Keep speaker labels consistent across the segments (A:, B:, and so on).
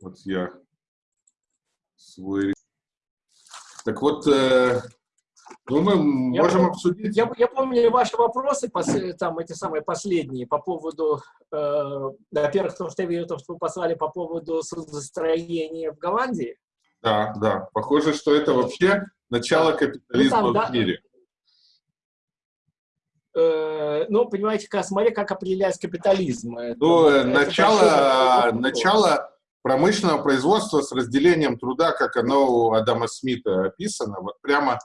A: Вот я свой... Так вот, э, ну, мы я можем
B: помню,
A: обсудить...
B: Я, я помню ваши вопросы, там, эти самые последние, по поводу, э, во-первых, то, что я видел, то, что вы послали по поводу судостроения в Голландии.
A: Да, да. Похоже, что это вообще начало капитализма ну, там, в да, мире.
B: Э, ну, понимаете, как, смотри, как определять капитализм.
A: Ну, это, начало, это начало промышленного производства с разделением труда, как оно у Адама Смита описано, вот прямо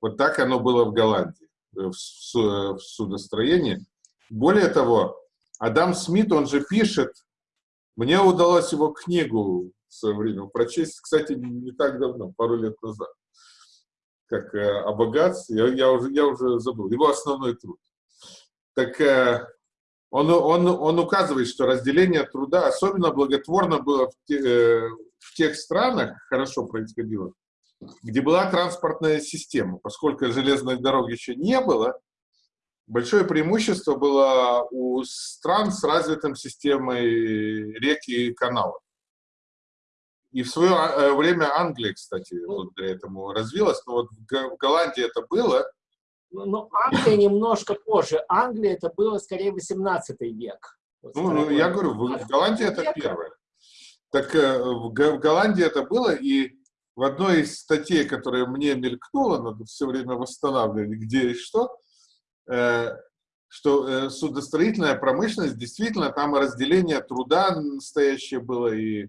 A: вот так оно было в Голландии, э, в, в судостроении. Более того, Адам Смит, он же пишет, мне удалось его книгу в свое время прочесть, кстати, не так давно, пару лет назад, как э, о богатстве, я, я, уже, я уже забыл, его основной труд. Так э, он, он, он указывает, что разделение труда особенно благотворно было в, те, э, в тех странах, хорошо происходило, где была транспортная система. Поскольку железной дороги еще не было, большое преимущество было у стран с развитым системой рек и каналов. И в свое э, время Англия, кстати, благодаря этому развилась, но вот в Голландии это было.
B: Ну, ну, Англия немножко позже. Англия это было скорее 18 век.
A: Вот ну, ну, я говорю, в, в Голландии это первое. Так э, в, в Голландии это было, и в одной из статей, которая мне мелькнула, надо все время восстанавливать, где и что, э, что э, судостроительная промышленность, действительно, там разделение труда настоящее было, и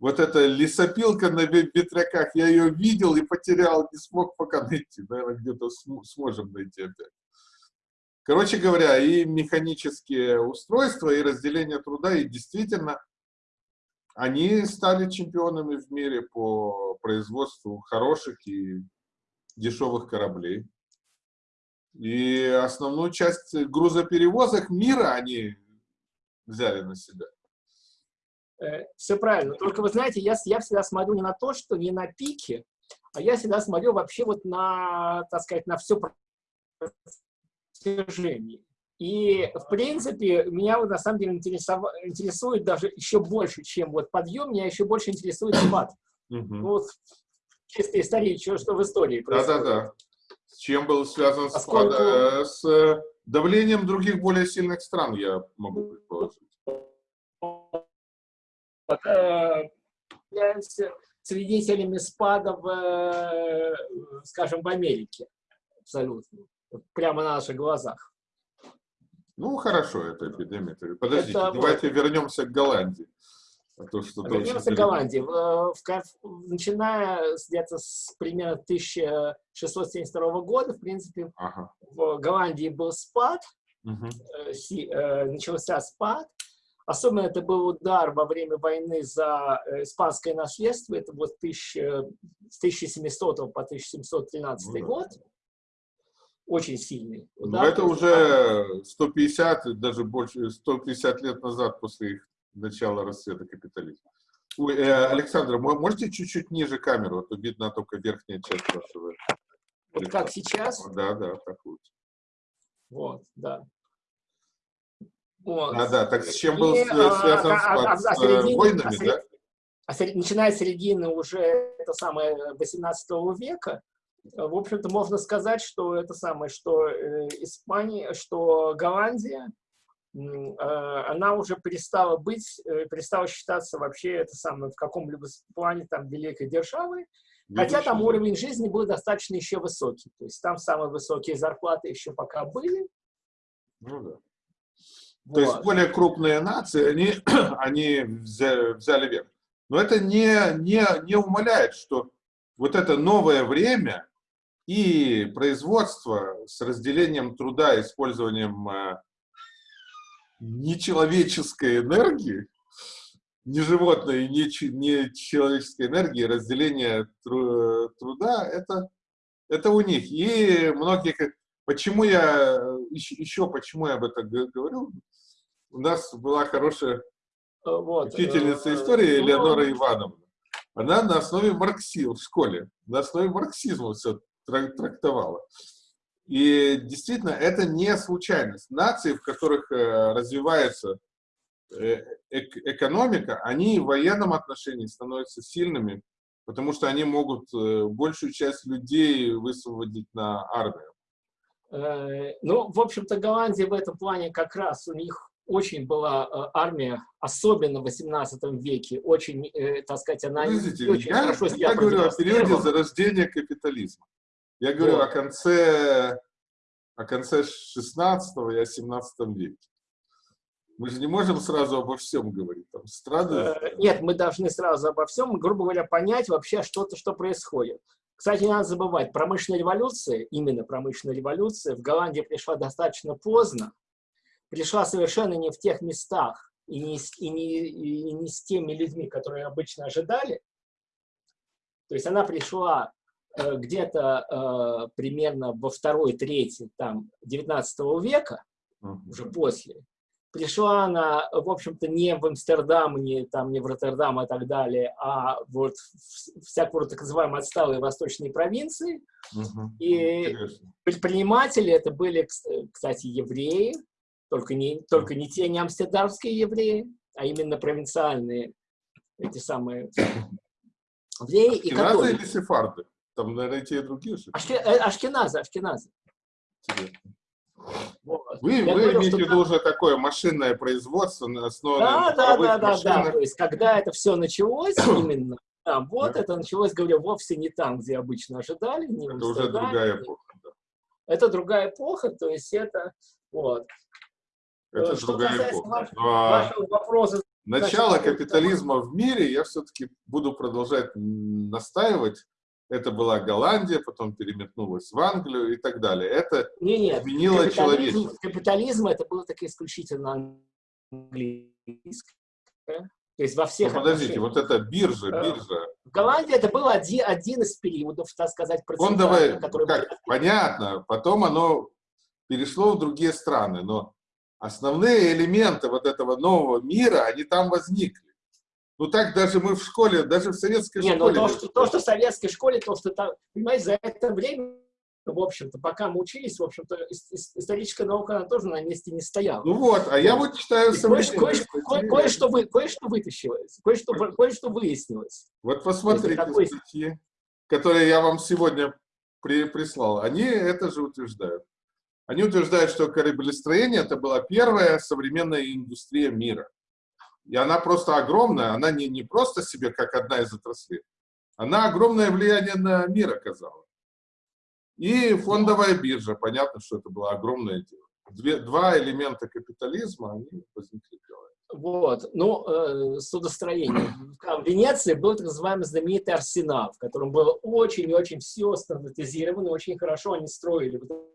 A: вот эта лесопилка на ветряках, я ее видел и потерял, не смог пока найти, наверное, где-то сможем найти опять. Короче говоря, и механические устройства, и разделение труда, и действительно они стали чемпионами в мире по производству хороших и дешевых кораблей. И основную часть грузоперевозок мира они взяли на себя.
B: Э, все правильно. Только вы знаете, я, я всегда смотрю не на то, что не на пике, а я всегда смотрю вообще вот на, так сказать, на все протяжение. И, в принципе, меня вот на самом деле интересует даже еще больше, чем вот подъем, меня еще больше интересует спад. Вот чисто исторически, что в истории
A: происходит. Да-да-да. С чем был связан Поскольку... спад? Э, с давлением других более сильных стран, я могу предположить.
B: Э, являемся свидетелями спада, в, скажем, в Америке. Абсолютно. Прямо на наших глазах.
A: Ну, хорошо, это эпидемия. Подождите, это давайте вот... вернемся к Голландии.
B: А то, что вернемся к Голландии. В, в, начиная где-то с примерно 1672 года, в принципе, ага. в Голландии был спад, угу. э, начался спад. Особенно это был удар во время войны за э, испанское наследство. Это вот тысяч, с 1700 по 1713 ну, год. Очень сильный.
A: Удар. Но это уже 150, даже больше, 150 лет назад после их начала расцвета капитализма. Ой, э, Александр, можете чуть-чуть ниже камеру, а то видно только верхняя часть вашего.
B: Вот как сейчас?
A: Да, да, так лучше.
B: Вот, да.
A: Вот. А, да, так с чем был И, связан а, а, а, с, а, с середины, войнами, а, да?
B: А, начиная с середины уже это самое 18 века, в общем-то, можно сказать, что это самое, что э, Испания, что Голландия, э, она уже перестала быть, э, перестала считаться вообще это самое в каком-либо плане там великой державой, хотя там уровень жизни был достаточно еще высокий, то есть там самые высокие зарплаты еще пока были.
A: Ну да. Вот. То есть более крупные нации, они, они взяли, взяли верх. Но это не, не, не умаляет, что вот это новое время, и производство с разделением труда, использованием э, нечеловеческой энергии, не животной и не, не человеческой энергии, разделение тру, труда, это, это у них. И многие, почему я, еще, еще почему я об этом говорю, у нас была хорошая вот, учительница э, истории ну, Элеонора Ивановна. Она на основе марксизма в школе, на основе марксизма все трактовала. И действительно, это не случайность. Нации, в которых э, развивается э, экономика, они в военном отношении становятся сильными, потому что они могут э, большую часть людей высвободить на армию.
B: Э, ну, в общем-то, Голландия в этом плане как раз, у них очень была армия, особенно в 18 веке, очень, так сказать, она
A: Подождите,
B: очень
A: я,
B: хорошо
A: я говорю о периоде зарождения капитализма. Я говорю вот. о конце, о конце 16 и о 17 веке. Мы же не можем сразу обо всем говорить. Там страны...
B: Э, нет, мы должны сразу обо всем, грубо говоря, понять вообще что-то, что происходит. Кстати, не надо забывать, промышленная революция, именно промышленная революция, в Голландии пришла достаточно поздно, пришла совершенно не в тех местах и не, и не, и не с теми людьми, которые обычно ожидали. То есть она пришла э, где-то э, примерно во второй трети там, 19 века, uh -huh. уже после, пришла она, в общем-то, не в Амстердам, не, там, не в Роттердам и так далее, а вот в всякую так называемую отсталые восточные провинции. Угу. И Интересно. предприниматели это были, кстати, евреи, только не, только не те не амстердамские евреи, а именно провинциальные, эти самые
A: евреи. и католики. или сефарды? Там, наверное, те и другие.
B: Ашке, э, ашкеназы, ашкеназы.
A: Интересно. Вы, вы говорю, имеете в виду уже такое машинное производство, основанное
B: да, на да, да, да, да, то есть когда это все началось именно, да, вот да. это началось, говорю, вовсе не там, где обычно ожидали. Не
A: это уже другая эпоха. Да.
B: Это другая эпоха, то есть это, вот.
A: Это Что другая эпоха. Вашего вопроса, Начало капитализма в мире я все-таки буду продолжать настаивать, это была Голландия, потом переметнулась в Англию и так далее. Это
B: не, нет, изменило капитализм, человечество. Капитализм это было так исключительно английское. То есть во всех
A: ну, Подождите, вот это биржа, э, биржа.
B: В Голландии это был один, один из периодов, так сказать,
A: процветания. Который как. Понятно, потом оно перешло в другие страны, но основные элементы вот этого нового мира, они там возникли. Ну так даже мы в школе, даже в советской
B: не,
A: школе...
B: Ну, то, что, то, что в советской школе, то, что там, понимаете, за это время, в общем-то, пока мы учились, в общем-то, историческая наука, она тоже на месте не стояла.
A: Ну вот, а я вот читаю
B: современные Кое-что кое, кое, кое вы, кое вытащилось, кое-что кое -что выяснилось.
A: Вот посмотрите такой... статьи, которые я вам сегодня при, прислал. Они это же утверждают. Они утверждают, что кораблестроение это была первая современная индустрия мира. И она просто огромная, она не, не просто себе как одна из отраслей, она огромное влияние на мир оказала. И фондовая биржа, понятно, что это было огромное дело. Две, два элемента капитализма, они возникли.
B: Вот, ну, э, судостроение. В Венеции был так называемый знаменитый арсенал, в котором было очень и очень все стандартизировано, очень хорошо они строили вот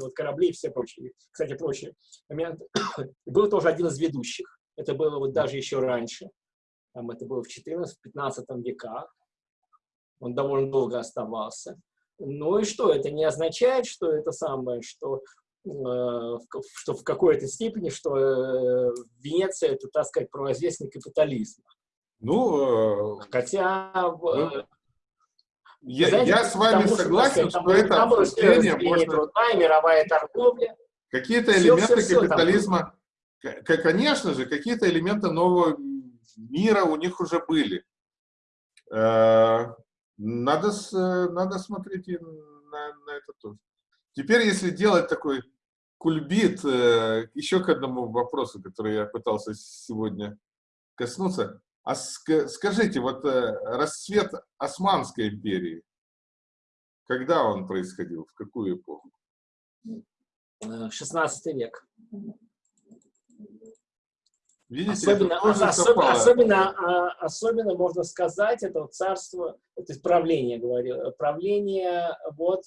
B: вот корабли и все прочие, кстати, прочие моменты. Был тоже один из ведущих. Это было вот даже еще раньше. Там это было в 14-15 веках. Он довольно долго оставался. Ну и что? Это не означает, что это самое, что, э, что в какой-то степени, что э, Венеция это, так сказать, провозвестник капитализма.
A: Ну,
B: э, хотя...
A: Ну, я, Знаете, я с вами тому, согласен, что, сказать, это обсуждение можно...
B: Трудная, мировая торговля.
A: Какие-то элементы все, все, капитализма конечно же, какие-то элементы нового мира у них уже были. Э, надо, надо смотреть и на, на это тоже. Теперь, если делать такой кульбит, э, еще к одному вопросу, который я пытался сегодня коснуться. А скажите, вот э, расцвет Османской империи, когда он происходил, в какую эпоху?
B: 16 век. Видите, особенно, особенно, особенно, а, особенно, можно сказать, это вот царство, то есть правление, говорю, правление вот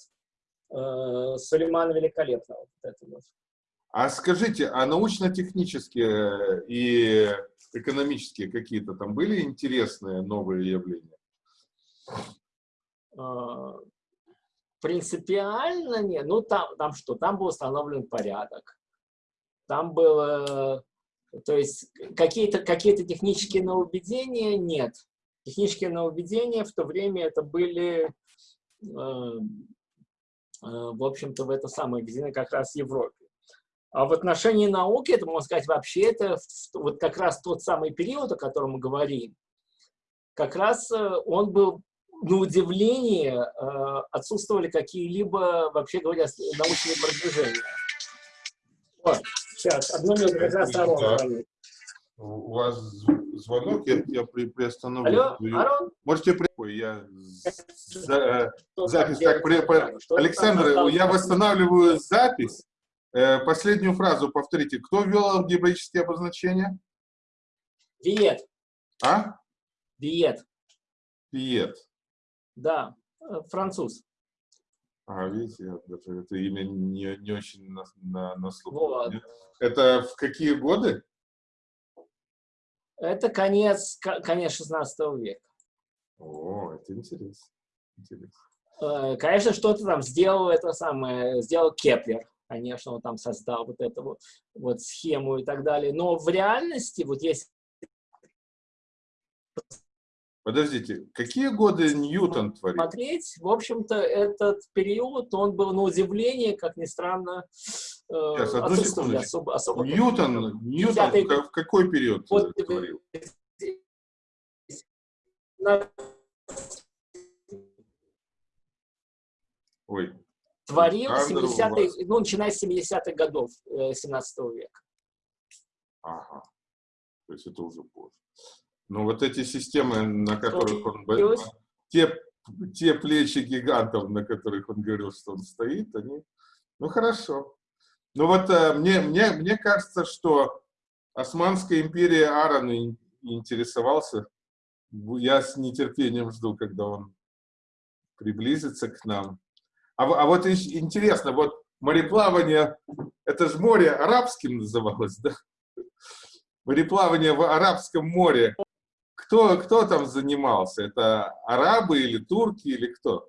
B: э, Сулеймана Великолепного. Вот это вот.
A: А скажите, а научно-технические и экономические какие-то там были интересные новые явления?
B: А, принципиально нет. Ну, там, там что? Там был установлен порядок. Там было то есть какие-то какие, -то, технические нововведения нет. Технические нововведения в то время это были, э, э, в общем-то, в это самое введены как раз в Европе. А в отношении науки, это, можно сказать, вообще это вот как раз тот самый период, о котором мы говорим, как раз э, он был, на удивление, э, отсутствовали какие-либо, вообще говоря, научные продвижения. Вот, сейчас, одну минуту, как раз Арон.
A: У вас звонок, я, я при, приостановлю.
B: Алло, Арон?
A: Можете при... Я за, э, запись как при... Александр, я восстанавливаю запись. Э, последнюю фразу повторите. Кто ввел алгебраические обозначения?
B: Виет.
A: А?
B: Виет.
A: Виет.
B: Да, э, француз.
A: А, видите, это, это имя не, не очень на, на, на слух. Вот. Это в какие годы?
B: Это конец, конец 16 века.
A: О, это интересно. интересно.
B: Э, конечно, что-то там сделал это самое, сделал Кеплер. Конечно, он там создал вот эту вот, вот схему и так далее. Но в реальности, вот есть
A: Подождите, какие годы Ньютон творил?
B: Смотреть, в общем-то, этот период, он был на удивление, как ни странно,
A: э, Сейчас, одну секунду. Особо, особо Ньютон, Ньютон в, в какой период вот, творил? Ой.
B: Творил 70 ну, начиная с 70-х годов 17 э, века.
A: Ага. То есть это уже позже. Ну, вот эти системы, на которых он... был, Те, те плечи гигантов, на которых он говорил, что он стоит, они... Ну, хорошо. Ну, вот э, мне, мне, мне кажется, что Османская империя Аарон интересовался. Я с нетерпением жду, когда он приблизится к нам. А, а вот интересно, вот мореплавание, это же море арабским называлось, да? Мореплавание в Арабском море кто, кто там занимался? Это арабы или турки или кто?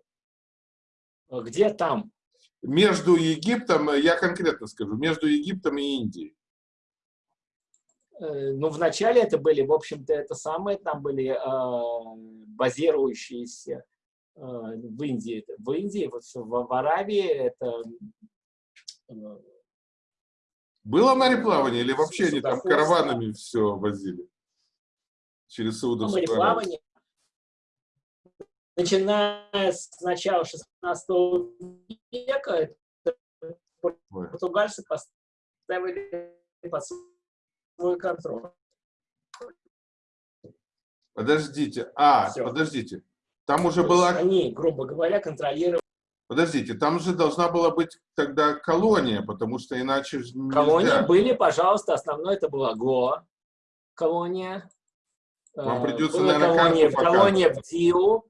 B: Где там?
A: Между Египтом, я конкретно скажу, между Египтом и Индией.
B: Э, ну, вначале это были, в общем-то, это самые, там были э, базирующиеся в Индии. В Индии, вот в, в Аравии это...
A: Э, Было мореплавание или вообще они там караванами все возили? через Саудовскую Аравию?
B: Начиная с начала 16 века, португальцы поставили под свой контроль.
A: Подождите, а, Все. подождите, там уже То была...
B: Они, грубо говоря, контролировали...
A: Подождите, там же должна была быть тогда колония, потому что иначе
B: нельзя. Колонии были, пожалуйста, основной это была Гоа колония.
A: Вам э, придется,
B: Была наверное, колония, колония в Диу.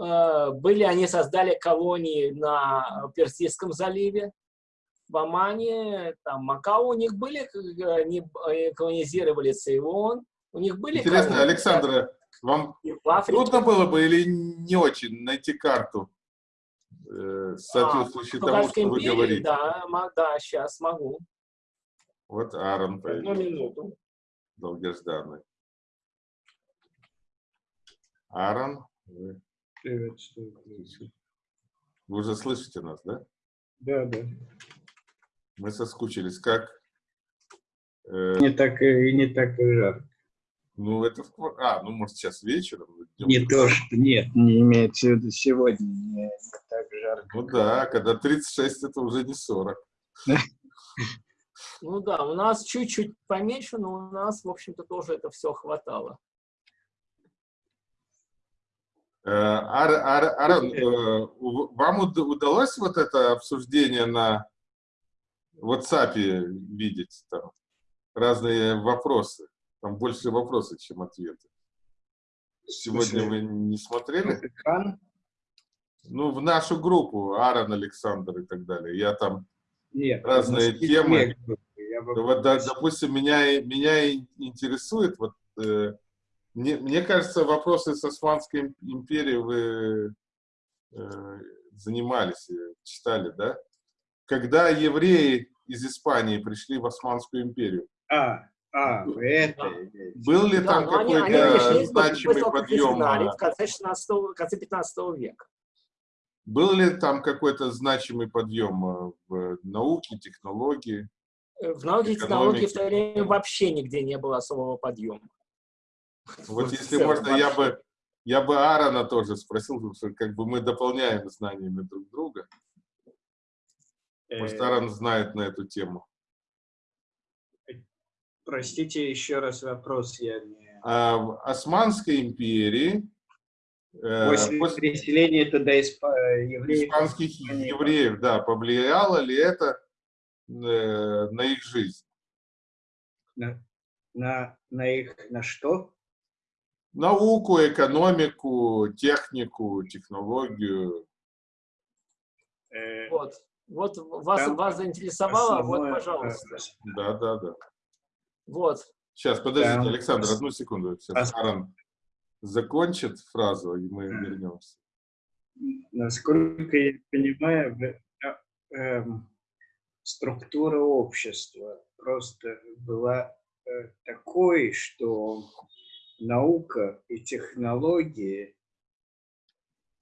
B: Э, были, они создали колонии на Персидском заливе, в Омане, там Макао. У них были, они колонизировали Цейлон. У них были
A: Интересно, колонии, Александра, вам трудно было бы или не очень найти карту, э, соответствующей а, тому, что империи, вы говорите?
B: Да, да, сейчас могу.
A: Вот Аарон
B: появился. Одну минуту.
A: Долгожданный. Аарон, вы...
C: Приветствую.
A: Вы уже слышите нас, да?
C: Да, да.
A: Мы соскучились. Как?
C: Э... Не так и не так и жарко.
A: Ну, это... А, ну, может, сейчас вечером?
C: Не то, что... Нет, не имеется в виду сегодня. Не, не так жарко.
A: Ну да, когда 36, это уже не 40.
B: Ну да, у нас чуть-чуть поменьше, но у нас, в общем-то, тоже это все хватало.
A: Э, Арон, э, вам удалось вот это обсуждение на WhatsApp видеть? Там разные вопросы. Там больше вопросов, чем ответы. Сегодня вы не смотрели? Экран? Ну, в нашу группу, Аарон Александр и так далее. Я там Нет, разные темы. Вот, допустим, меня, меня интересует вот э, мне, мне кажется, вопросы с Османской империей вы э, занимались, читали, да? Когда евреи из Испании пришли в Османскую империю.
C: А, а, это...
A: Был ли да, там какой-то значимый подъем?
B: В конце, 16, в конце 15 века.
A: Был ли там какой-то значимый подъем э, в науке, технологии?
B: В науке и технологии в то время вообще нигде не было особого подъема.
A: Вот если можно, я бы, я бы Аарона тоже спросил, потому что как бы мы дополняем знаниями друг друга. Может, Аарон знает на эту тему.
C: Простите, еще раз вопрос, я не...
A: А, в Османской империи...
C: Э, после, после переселения туда исп... евреев...
A: Испанских евреев, да, повлияло ли это э, на их жизнь?
C: На, на, на их, на что?
A: Науку, экономику, технику, технологию.
B: Э, вот. Вот вас, Там вас заинтересовало, вот, пожалуйста.
A: Да, да, да.
B: Вот.
A: Сейчас, подождите. Александр, одну секунду. Сейчас Аарон закончит фразу, и мы вернемся.
C: Насколько я понимаю, э, э, структура общества просто была э, такой, что наука и технологии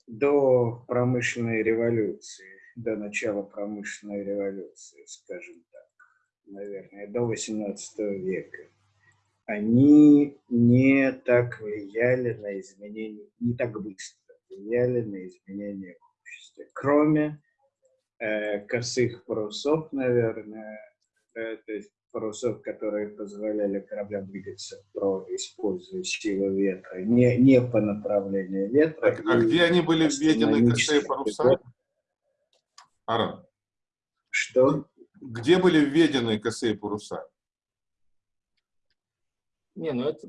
C: до промышленной революции до начала промышленной революции, скажем так, наверное, до 18 века, они не так влияли на изменения, не так быстро влияли на изменения в обществе. Кроме э, косых парусов, наверное, э, то есть парусов, которые позволяли кораблям двигаться, про, используя силу ветра, не, не по направлению ветра.
A: А, а где они были введены, косые паруса? Аран.
C: Что?
A: Где были введены косые паруса?
B: Не, ну это...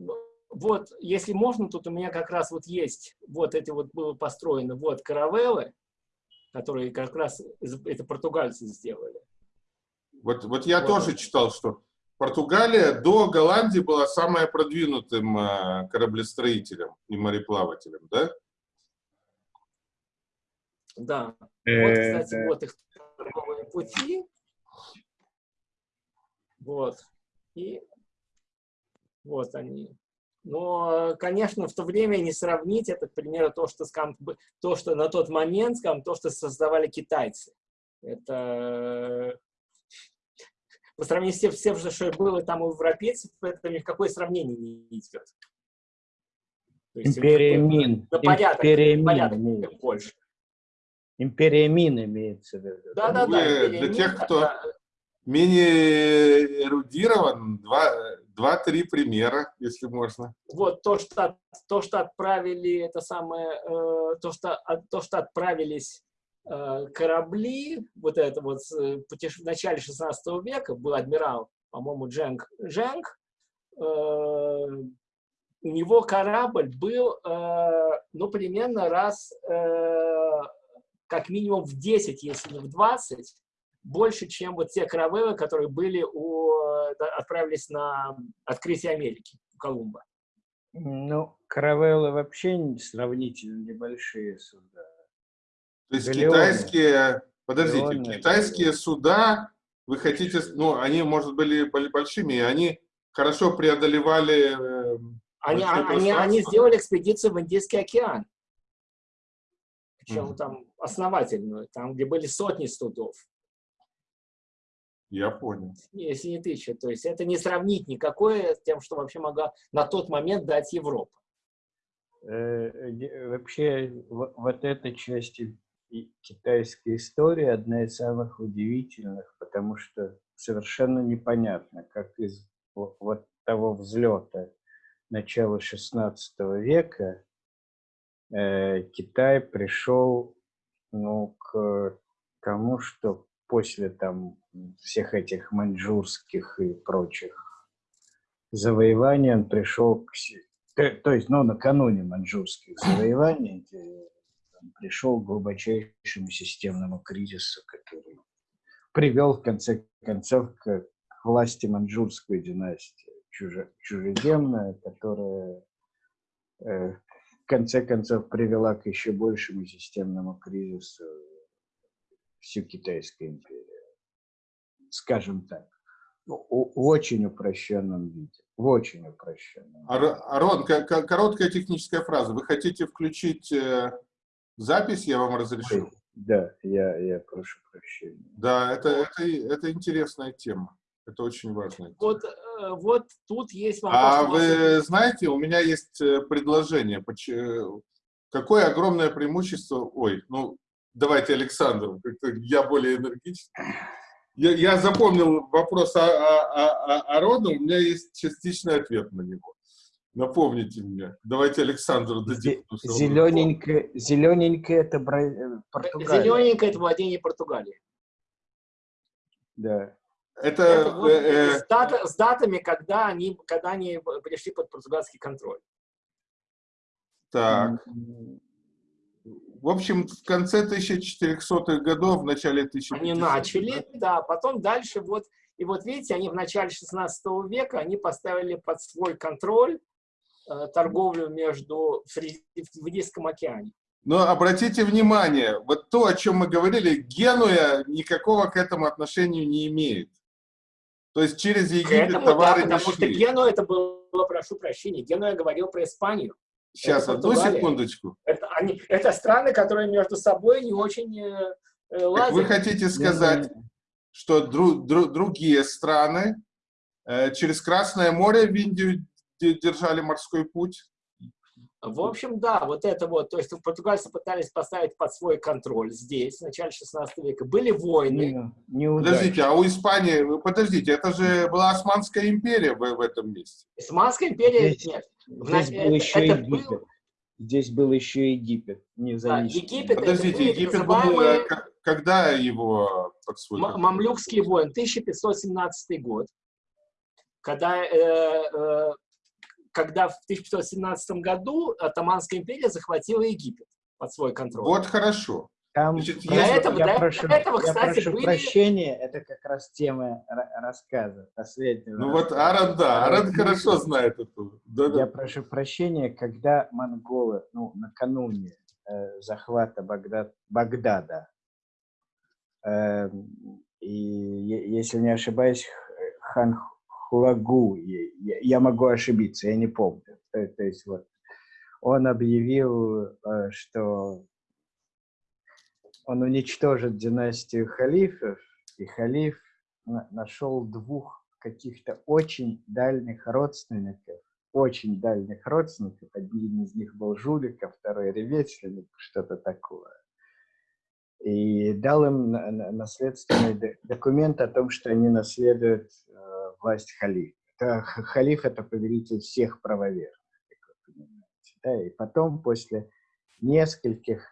B: Вот, если можно, тут у меня как раз вот есть, вот эти вот было построено, вот каравеллы, которые как раз это португальцы сделали.
A: Вот, вот я вот. тоже читал, что Португалия до Голландии была самая продвинутым э, кораблестроителем и мореплавателем, да?
B: Да. Вот, кстати, вот их торговые пути. Вот. И вот они. Но, конечно, в то время не сравнить это, к примеру, то, что, скажем, то, что на тот момент, скажем, то, что создавали китайцы. Это по сравнению с тем, всем, что было там у европейцев, это ни в какое сравнение не идет.
C: Империя Мин.
B: На порядок, Империя порядок больше.
C: Империя Мин имеется в виду.
B: Да, да, да.
A: Для тех, кто менее эрудирован, два-три примера, если можно.
B: Вот то, что, то, что отправили, это самое, э, то, что, то, что отправились э, корабли, вот это вот в начале 16 века был адмирал, по-моему, Дженг Дженг, э, у него корабль был, э, ну, примерно раз э, как минимум в 10, если не в 20, больше, чем вот те каравеллы, которые были у, отправились на открытие Америки, у Колумба.
C: Ну, каравеллы вообще сравнительно небольшие суда.
A: То есть Галеоны. китайские, подождите, Галеоны. китайские суда, вы хотите, ну, они, может, были большими, они хорошо преодолевали... Э,
B: они, они, они сделали экспедицию в Индийский океан причем mm -hmm. там основательную, там, где были сотни судов.
A: Я понял.
B: Если не тысяча. То есть это не сравнить никакое с тем, что вообще могла на тот момент дать Европа.
C: Э, вообще, вот эта часть китайской истории одна из самых удивительных, потому что совершенно непонятно, как из вот того взлета начала XVI века Э, Китай пришел ну, к тому, что после там всех этих маньчжурских и прочих завоеваний он пришел к... То, есть, ну, накануне маньчжурских завоеваний он пришел к глубочайшему системному кризису, который привел, в конце концов, к, власти маньчжурской династии, чуже, чужеземная, которая э, конце концов привела к еще большему системному кризису всю Китайскую империю. Скажем так. В очень упрощенном виде. В очень упрощенном.
A: Арон, короткая техническая фраза. Вы хотите включить э, запись, я вам разрешу?
C: Да, я, я прошу прощения.
A: Да, это, это, это интересная тема. Это очень важно.
B: Вот, э, вот тут есть
A: вопрос. А вы знаете, у меня есть э, предложение. Какое огромное преимущество... Ой, ну, давайте Александр, я более энергичный. Я, я запомнил вопрос о, о, о, о роду, у меня есть частичный ответ на него. Напомните мне. Давайте Александру дадим.
C: Зелененькое, зелененькое это Бра...
B: Э, Португалия. Зелененькое это владение Португалии.
C: Да.
B: Это, это вот э, э, с, дат, с датами, когда они, когда они пришли под португальский контроль.
A: Так. В общем, в конце 1400-х годов, в начале 1500-х.
B: Они начали, да, потом дальше вот, и вот видите, они в начале 16 века, они поставили под свой контроль Э, торговлю между в Индийском океане.
A: Но обратите внимание, вот то, о чем мы говорили, Генуя никакого к этому отношения не имеет. То есть через Египет этому, товары
B: да, потому шли. что Генуя это было, прошу прощения, Генуя говорил про Испанию.
A: Сейчас, одну секундочку.
B: Это, они, это страны, которые между собой не очень э,
A: э лазят. Вы хотите сказать, что дру, дру, другие страны э, через Красное море в Индию держали морской путь?
B: В общем, да, вот это вот, то есть португальцы пытались поставить под свой контроль здесь, в начале 16 века. Были войны.
A: Не, не подождите, а у Испании, подождите, это же была Османская империя в, в этом месте.
B: Османская империя,
C: здесь, нет. Здесь был это, еще это Египет. Был... Здесь был еще Египет, независимый.
A: Да, Египет, Подождите, Египет называемые... был, э, когда его под свой
B: Мамлюкские войны, 1517 год, когда э, э, когда в 1517 году Атаманская империя захватила Египет под свой контроль.
A: Вот хорошо.
C: Там, Значит, для если... этого, я для прошу, этого, кстати, я прошу были... прощения, это как раз тема рассказа последнего.
A: Ну вот Аран, да, Аран хорошо знает эту.
C: Да, я да. прошу прощения, когда монголы, ну, накануне э, захвата Багдад, Багдада, э, и, если не ошибаюсь, хан Хуагу, я, могу ошибиться, я не помню. То, то есть вот он объявил, э, что он уничтожит династию халифов, и халиф нашел двух каких-то очень дальних родственников, очень дальних родственников. Один из них был жулик, а второй ремесленник, что-то такое. И дал им наследственный документ о том, что они наследуют власть халифа. Это, халиф – это повелитель всех правоверных, как вы понимаете. Да? И потом, после нескольких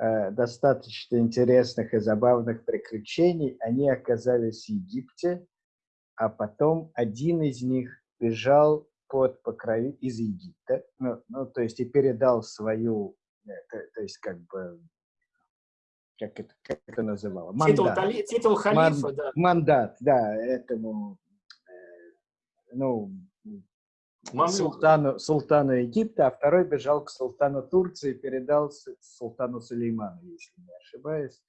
C: э, достаточно интересных и забавных приключений, они оказались в Египте, а потом один из них бежал под покрови из Египта, ну, ну, то есть и передал свою, э, то, то есть как бы как это, как это называло?
B: Мандат. Титул, титул халифа, Ман, да.
C: Мандат, да, этому ну, султану, султану Египта, а второй бежал к султану Турции, передал султану Сулейману, если не ошибаюсь.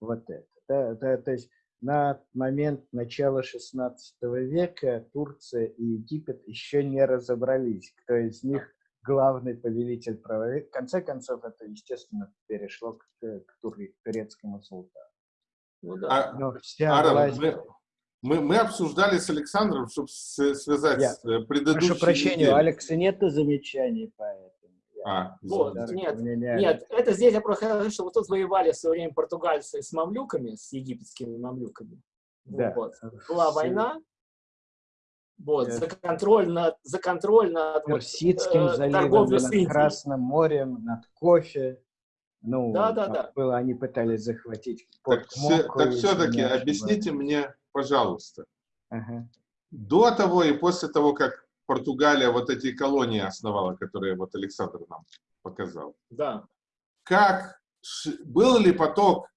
C: Вот это. Да, да, то есть на момент начала XVI века Турция и Египет еще не разобрались, кто из них главный повелитель правовед. В конце концов, это, естественно, перешло к, к турецкому султану.
A: Ну, да. Но вся а, власть... Мы, мы обсуждали с Александром, чтобы связать Я, с э, предыдущей
C: Прошу прощения, неделей. у Алекса нет замечаний по этому.
B: А, вот, нет, нет, это здесь я просто хочу, что вот тут воевали в свое время португальцы с мамлюками, с египетскими мамлюками. Да. Вот. Была война, вот, да. за контроль над, за контроль над
C: Персидским вот, э, заливом, над Красным морем, над кофе. Ну, да, да, да. Было, они пытались захватить
A: Так, все, так все-таки объясните мне, пожалуйста. Ага. До того и после того, как Португалия вот эти колонии основала, которые вот Александр нам показал.
B: Да.
A: Как, был ли поток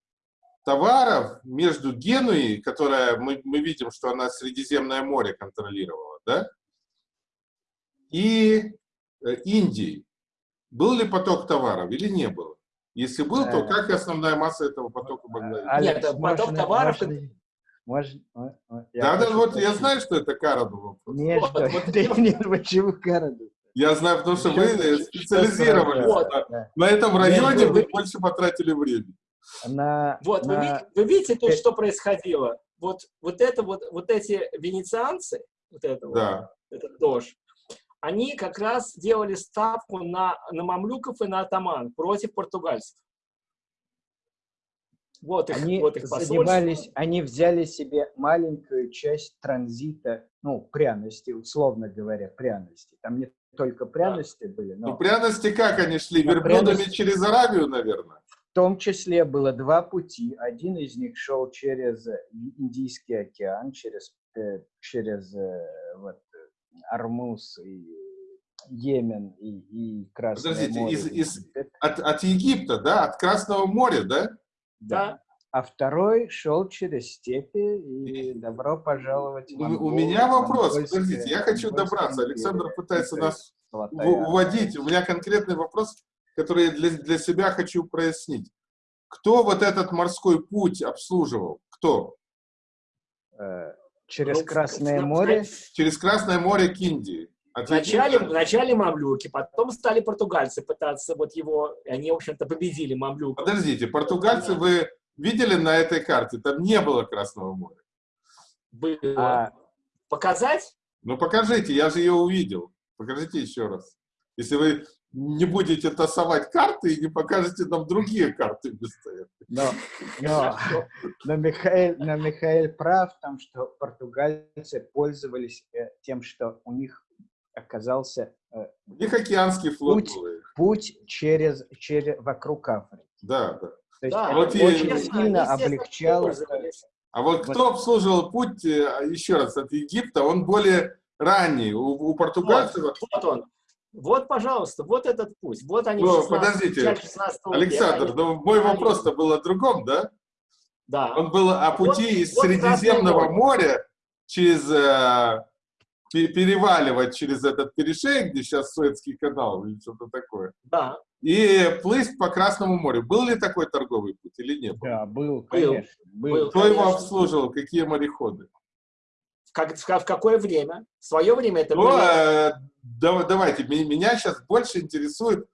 A: товаров между Генуей, которая, мы, мы видим, что она Средиземное море контролировала, да, и э, Индией. Был ли поток товаров или не было? Если был, то э, как основная масса этого потока была?
B: Нет, поток товаров... Можно,
C: может,
A: да, да, вот я знаю, что это Караду вопрос.
C: Нет, вот, что, вот, нет, нет, почему Караду?
A: Я знаю, потому что вы специализировались вот. на, на этом районе, нет, вы больше потратили времени.
B: На, вот, на... Вы, вы видите, тут, что происходило? вот, вот, это, вот, вот эти венецианцы, вот это да. вот, этот дождь, они как раз делали ставку на, на мамлюков и на атаман против португальцев.
C: Вот их, они вот их занимались, они взяли себе маленькую часть транзита, ну, пряности, условно говоря, пряности. Там не только пряности да. были,
A: но... Ну, пряности как они шли? Верблюдами пряности... через Аравию, наверное?
C: В том числе было два пути. Один из них шел через Индийский океан, через, э, через э, вот, Армуз и Йемен и, и Красное
A: Подождите,
C: море.
A: Из, из, от, от Египта, да? От Красного моря, да?
C: Да. А второй шел через степи, и добро пожаловать в
A: Монгол, У меня вопрос, подождите, я хочу добраться. Александр пытается нас уводить. У меня конкретный вопрос, который я для, для себя хочу прояснить. Кто вот этот морской путь обслуживал? Кто?
C: Э, через Красное море?
A: Через Красное море к Индии.
B: Вначале, вначале мамлюки, потом стали португальцы пытаться вот его, они, в общем-то, победили мамлюков.
A: Подождите, португальцы вы видели на этой карте? Там не было Красного моря.
B: Было. А... Показать?
A: Ну, покажите, я же ее увидел. Покажите еще раз. Если вы не будете тасовать карты и не покажете нам другие карты вместо этого.
C: Но, но, но, Михаил, но Михаил прав в том, что португальцы пользовались э, тем, что у них оказался
A: э, у них океанский флот
C: путь, был. путь через, через вокруг Африки.
A: Да, да.
C: То есть да, вот очень и, сильно облегчал.
A: А вот кто обслуживал путь, э, еще раз, от Египта, он более ранний. У, у португальцев...
B: Вот, вот он. Вот, пожалуйста, вот этот путь. Вот они
A: ну, 16, подождите, 16 Александр, они... ну мой вопрос-то был о другом, да?
B: Да.
A: Он был о пути вот, из вот Средиземного моря через э, переваливать через этот перешейк, где сейчас Суэцкий канал или что-то такое.
B: Да.
A: И плыть по Красному морю. Был ли такой торговый путь или нет?
C: Да, был, конечно.
A: Был. Кто конечно. его обслуживал? Какие мореходы?
B: Как, в, в какое время? В свое время это
A: ну, были... э, да, давайте, меня сейчас больше интересует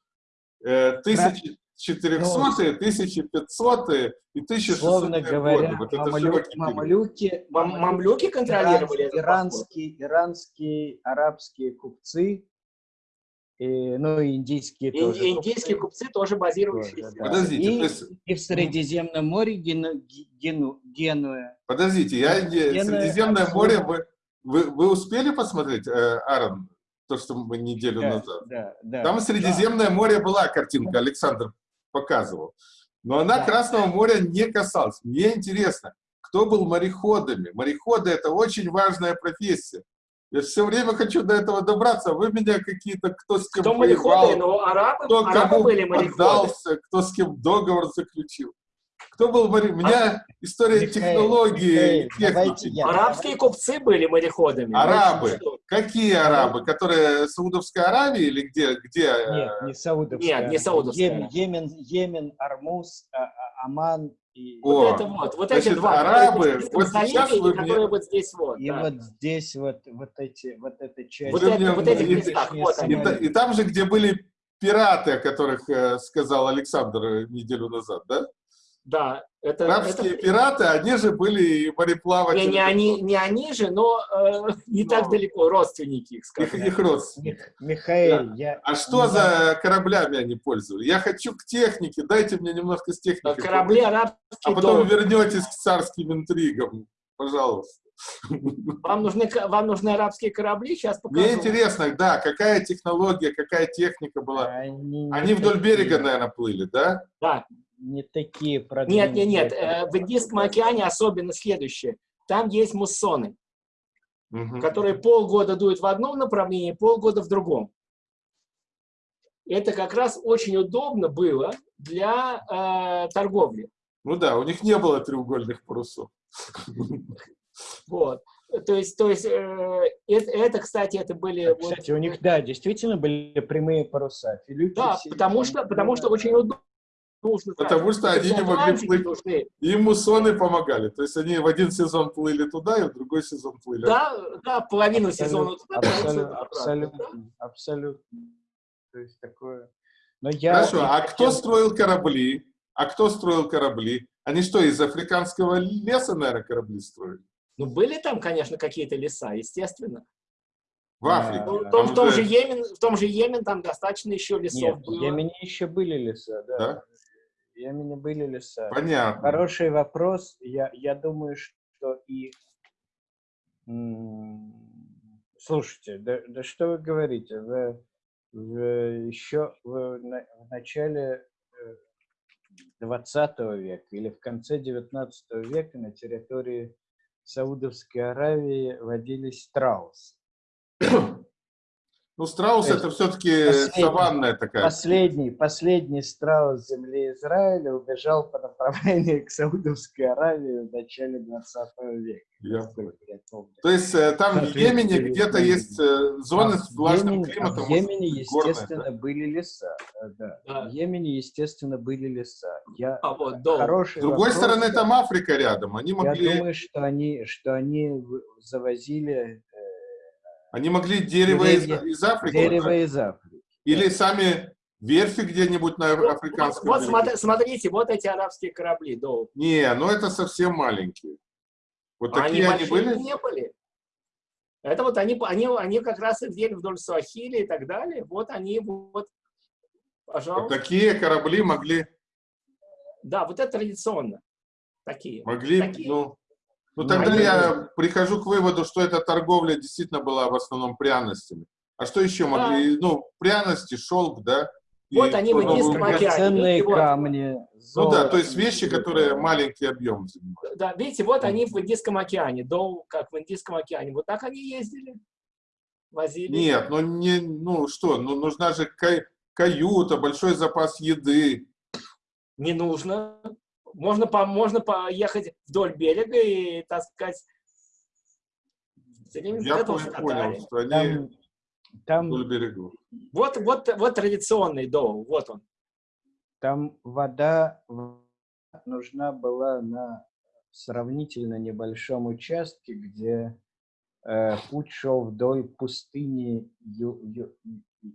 A: э, тысячи, 400, 1500 и 1600
C: Словно говоря, вот мамлю, мамлюки,
B: Мам, мамлюки контролировали
C: иранские, иранские, арабские купцы, и, ну и индийские
B: и, тоже. Индийские купцы, купцы тоже базирующиеся. Да.
A: Подождите,
C: и, есть... и в Средиземном море Гену, Гену, Генуя.
A: Подождите, я, Генуя, Средиземное море, вы, вы, вы успели посмотреть, э, Аарон, то, что мы неделю да, назад?
C: Да, да.
A: Там Средиземное да. море была картинка, Александр показывал. Но она да. Красного моря не касалась. Мне интересно, кто был мореходами? Мореходы – это очень важная профессия. Я все время хочу до этого добраться, вы меня какие-то, кто с кем
B: кто воевал, ну, арабы, кто арабы кому были
A: поддался, кто с кем договор заключил. Кто был моряком? У меня а, история Михаил, технологии
B: Михаил, техники. Арабские купцы были мореходами.
A: Арабы. Какие арабы? Которые Саудовской Аравии или где? где?
C: Э, Нет, не Саудовская.
B: Нет, не Саудовская.
C: Йемен, Йемен, Йемен Армуз, а, а, Аман и...
B: О, вот это вот, вот значит, эти два.
A: Арабы, вот сейчас
B: вы мне... которые вот здесь вот.
C: И да. вот здесь вот, вот эти, вот эта часть.
B: Вот, это, вот эти местах,
A: вот они. И, и там же, где были пираты, о которых э, сказал Александр э, неделю назад, да?
B: Да,
A: это... Арабские это... пираты, они же были мореплаватели.
B: Не, не, они, не они же, но э, не но... так далеко, родственники их,
A: скажем. Их, их родственники.
C: Михаил, да. я...
A: А что не за кораблями они пользовались? Я хочу к технике, дайте мне немножко с техникой.
B: Корабли арабские.
A: А потом дом. вернетесь к царским интригам, пожалуйста.
B: Вам нужны, вам нужны арабские корабли? Сейчас покажу.
A: Мне интересно, да, какая технология, какая техника была. Они, они вдоль берега, наверное, плыли, да?
B: Да
C: не такие
B: продвинутые. Нет, нет, нет. Э, в Индийском океане особенно следующее. Там есть муссоны, угу. которые полгода дуют в одном направлении, полгода в другом. Это как раз очень удобно было для э, торговли.
A: Ну да, у них не было треугольных парусов.
B: Вот. То есть, то есть э, это, это, кстати, это были...
C: Кстати, вот, у них, да, действительно были прямые паруса.
B: Филюки да, потому что, потому что очень удобно
A: нужно Потому что они не могли плыть. Нужны. Им муссоны помогали. То есть они в один сезон плыли туда, и в другой сезон плыли.
B: Да, да половину сезона туда,
C: абсолютно, абсолютно, абсолютно. То есть такое...
A: Но я... Хорошо, а кто строил корабли? А кто строил корабли? Они что, из африканского леса, наверное, корабли строили?
B: Ну, были там, конечно, какие-то леса, естественно.
A: В Африке.
B: Ну, в, том, в, том же Йемен, в том же Йемен там достаточно еще лесов
C: Нет,
B: было.
C: В Йемене еще были леса, да.
A: да?
C: В Йемене были леса.
A: Понятно.
C: Хороший вопрос. Я, я думаю, что и... Слушайте, да, да что вы говорите? Вы, вы еще в, в начале 20 э, века или в конце 19 века на территории Саудовской Аравии водились страусы.
A: Ну, страус – это все-таки саванная такая.
C: Последний, последний страус земли Израиля убежал по направлению к Саудовской Аравии в начале 20 века.
A: Я... То есть э, там в Йемене где-то есть э, зоны а с влажным Йемене, климатом.
C: В Йемене, естественно, горные, были леса. Э, да. Да. В Йемене, естественно, были леса. Я...
B: А вот, да.
C: Хороший
A: С другой вопрос, стороны, там Африка рядом. Они могли...
C: Я думаю, что они, что они завозили
A: они могли дерево из, из Африки?
C: Дерево из Африки.
A: Или сами верфи где-нибудь на африканском
B: Вот, вот смотрите, вот эти арабские корабли. Да.
A: Не, ну это совсем маленькие. Вот такие они, они были?
B: не были. Это вот они, они, они как раз и где вдоль Суахили и так далее. Вот они вот,
A: пожалуйста. Вот такие корабли могли...
B: Да, вот это традиционно. Такие.
A: Могли,
B: такие.
A: ну... Ну, тогда а я прихожу к выводу, что эта торговля действительно была в основном пряностями. А что еще могли? Да. Ну, пряности, шелк, да?
B: Вот и они в Индийском океане.
C: Ценные камни.
A: Золото. Ну да, то есть вещи, которые маленький объем
B: занимают. Да, видите, вот они в Индийском океане, до, как в Индийском океане. Вот так они ездили, возили.
A: Нет, ну не, ну что, ну нужна же кай, каюта, большой запас еды.
B: Не нужно. Можно, по, можно поехать вдоль берега и, так сказать,
A: я понял, что они там, вдоль берегов.
B: Вот, вот, вот традиционный дом, вот он.
C: Там вода нужна была на сравнительно небольшом участке, где э, путь шел вдоль пустыни Ю, Ю,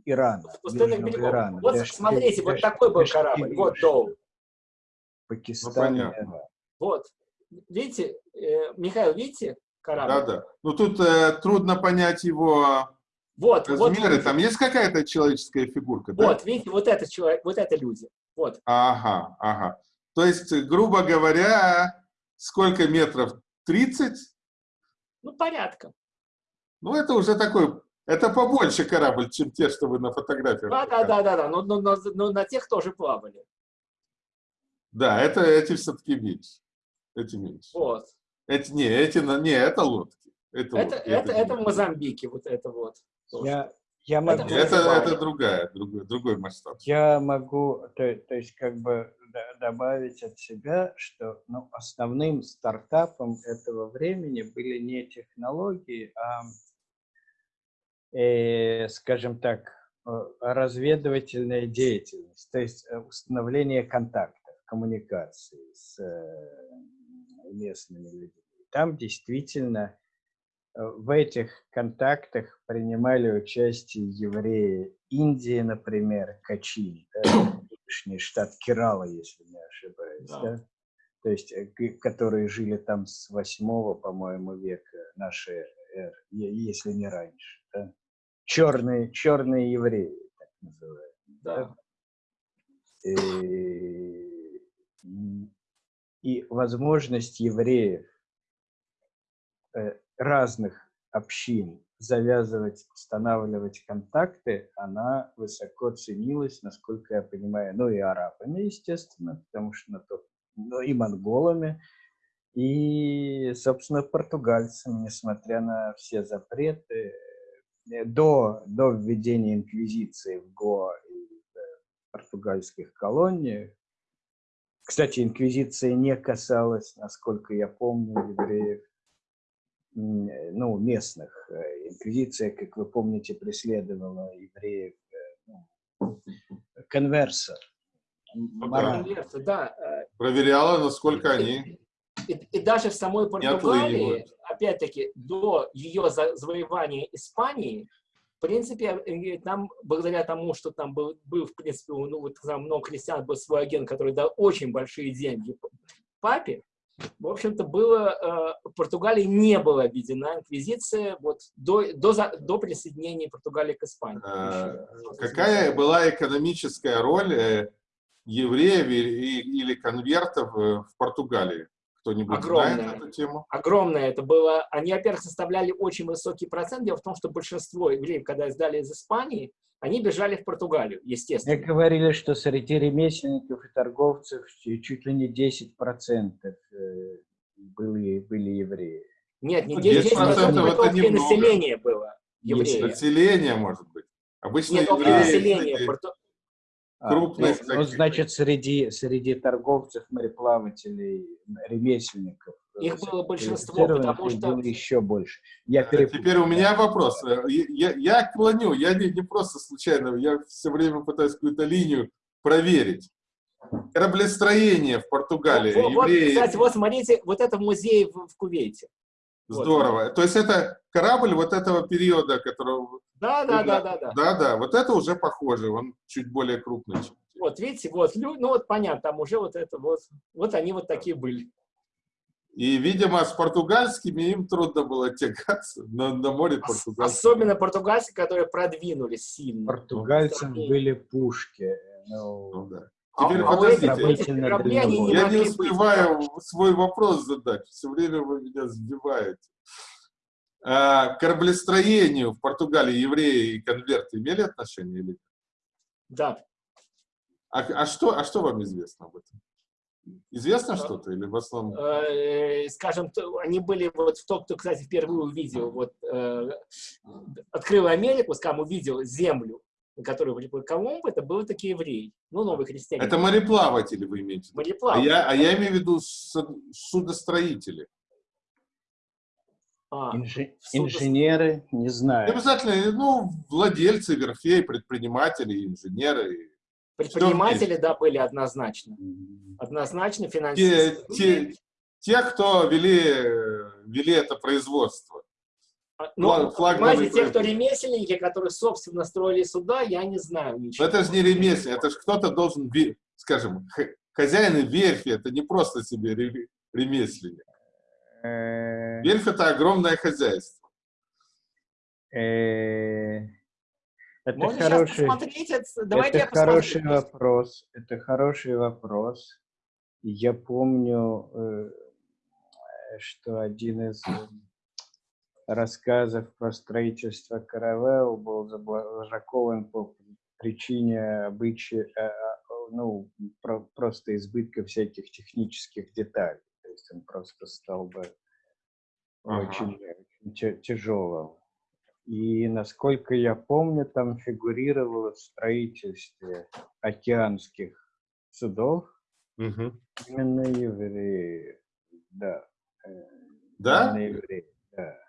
C: Ирана.
B: Пустынных берегов. Ирана. Вот Даш, смотрите, Даш, вот такой был корабль. Вот Доу.
C: Пакистан.
A: Ну,
B: вот. Видите, э, Михаил, видите корабль?
A: Да, да. Ну тут э, трудно понять его вот, размеры. Вот, Там есть какая-то человеческая фигурка?
B: Вот, да? видите, вот это человек, вот это люди. Вот.
A: Ага, ага. То есть, грубо говоря, сколько метров? 30?
B: Ну, порядка.
A: Ну, это уже такой, это побольше корабль, чем те, что вы на фотографиях.
B: Да, да, да, да, да, но, но, но, но на тех тоже плавали.
A: Да, это эти все-таки меньше. Эти меньше.
B: Вот.
A: Эти, не, эти, не, это лодки.
B: Это, это, лодки, это, это, это в Мозамбике, вот это вот.
C: Я, я могу...
A: Это, это, это другая, другой, другой масштаб.
C: Я могу, то, то есть, как бы добавить от себя, что ну, основным стартапом этого времени были не технологии, а, э, скажем так, э, разведывательная деятельность, то есть э, установление контакта коммуникации с э, местными людьми. Там действительно э, в этих контактах принимали участие евреи Индии, например, Качини, да, штат Керала, если не ошибаюсь, да. Да? то есть э, которые жили там с восьмого, по-моему, века нашей эры, если не раньше. Да? Черные, черные евреи, так называемые. Да. Да? И и возможность евреев э, разных общин завязывать, устанавливать контакты, она высоко ценилась, насколько я понимаю, ну и арабами, естественно, потому что на то, ну, и монголами, и, собственно, португальцами, несмотря на все запреты, э, до, до введения инквизиции в Гоа и в португальских колониях, кстати, инквизиция не касалась, насколько я помню, евреев, ну, местных. Э, инквизиция, как вы помните, преследовала евреев, э, ну, конверсор.
B: Конверсор, да.
A: Э, Проверяла, насколько они...
B: И, и даже в самой Португалии, опять-таки, до ее завоевания Испании, принципе, там, благодаря тому, что там был, был в принципе, ну, вот там много крестьян, был свой агент, который дал очень большие деньги папе, в общем-то, было, э, Португалии не была объединена инквизиция вот до, до, до присоединения Португалии к Испании. А,
A: какая была экономическая роль э, евреев или конвертов э, в Португалии? Кто-нибудь знает эту тему?
B: Огромное это было. Они, во-первых, составляли очень высокий процент. Дело в том, что большинство евреев, когда сдали из Испании, они бежали в Португалию, естественно.
C: Мне говорили, что среди ремесленников и торговцев чуть ли не 10% э, были, были евреи.
B: Нет, не 10%, 10% это немного. населения было евреев.
A: Население, может быть.
B: Обычно Нет, евреи, население.
C: А, крупных. Ну, ну, значит, среди, среди торговцев, мореплавателей, ремесленников.
B: Э, Их было большинство, потому что...
C: Было еще больше.
A: Я а перепутал. Теперь у меня вопрос. Э, я, я клоню, я не, не просто случайно, я все время пытаюсь какую-то линию проверить. Кораблестроение в Португалии. Вот,
B: евреи... вот, кстати, вот смотрите, вот это музей в, в Кувейте.
A: Здорово. Вот. То есть это корабль вот этого периода, которого...
B: Да, да, да, да, да.
A: Да, да, вот это уже похоже, он чуть более крупный.
B: Вот, видите, вот, ну вот понятно, там уже вот это вот, вот они вот такие были.
A: И, видимо, с португальскими им трудно было тягаться на, на море португальского.
B: Особенно португальцы, которые продвинулись сильно.
C: Португальцам были пушки.
A: Ну, ну да. Теперь а, подождите, а не я не успеваю быть. свой вопрос задать, все время вы меня сбиваете. А, к кораблестроению в Португалии евреи и конверты имели отношение или нет?
B: Да.
A: А, а, что, а что вам известно об этом? Известно что-то или в основном?
B: Э, скажем, они были вот в том, кто, кстати, впервые увидел, вот, э, открыл Америку, скажем, увидел землю, которую приплыл Колумб, это были такие евреи, ну, новые христиане.
A: Это мореплаватели вы имеете в виду?
B: Мореплаватели.
A: А я, а я имею в виду судостроители.
C: А, Инжи инженеры, не знаю.
A: Не обязательно, ну, владельцы верфей, предприниматели, инженеры.
B: Предприниматели, да, были однозначно. Однозначно финансисты.
A: Те, те, те, кто вели, вели это производство.
B: А, ну, понимаете, те, кто ремесленники, которые, собственно, строили суда, я не знаю ничего.
A: это же не ремесленник, это же кто-то должен, скажем, хозяин верфи, это не просто себе ремесленник. Э, верфь – это огромное хозяйство.
C: Э, это хороший, это хороший вопрос. Это хороший вопрос. Я помню, э, что один из рассказов про строительство каравелл был забракован по причине обычая, э, э, ну, про, просто избытка всяких технических деталей. То есть он просто стал бы ага. очень, очень тяжелым. И, насколько я помню, там фигурировало в строительстве океанских судов угу. именно евреи. Да.
A: Э, да? Именно евреи,
C: да.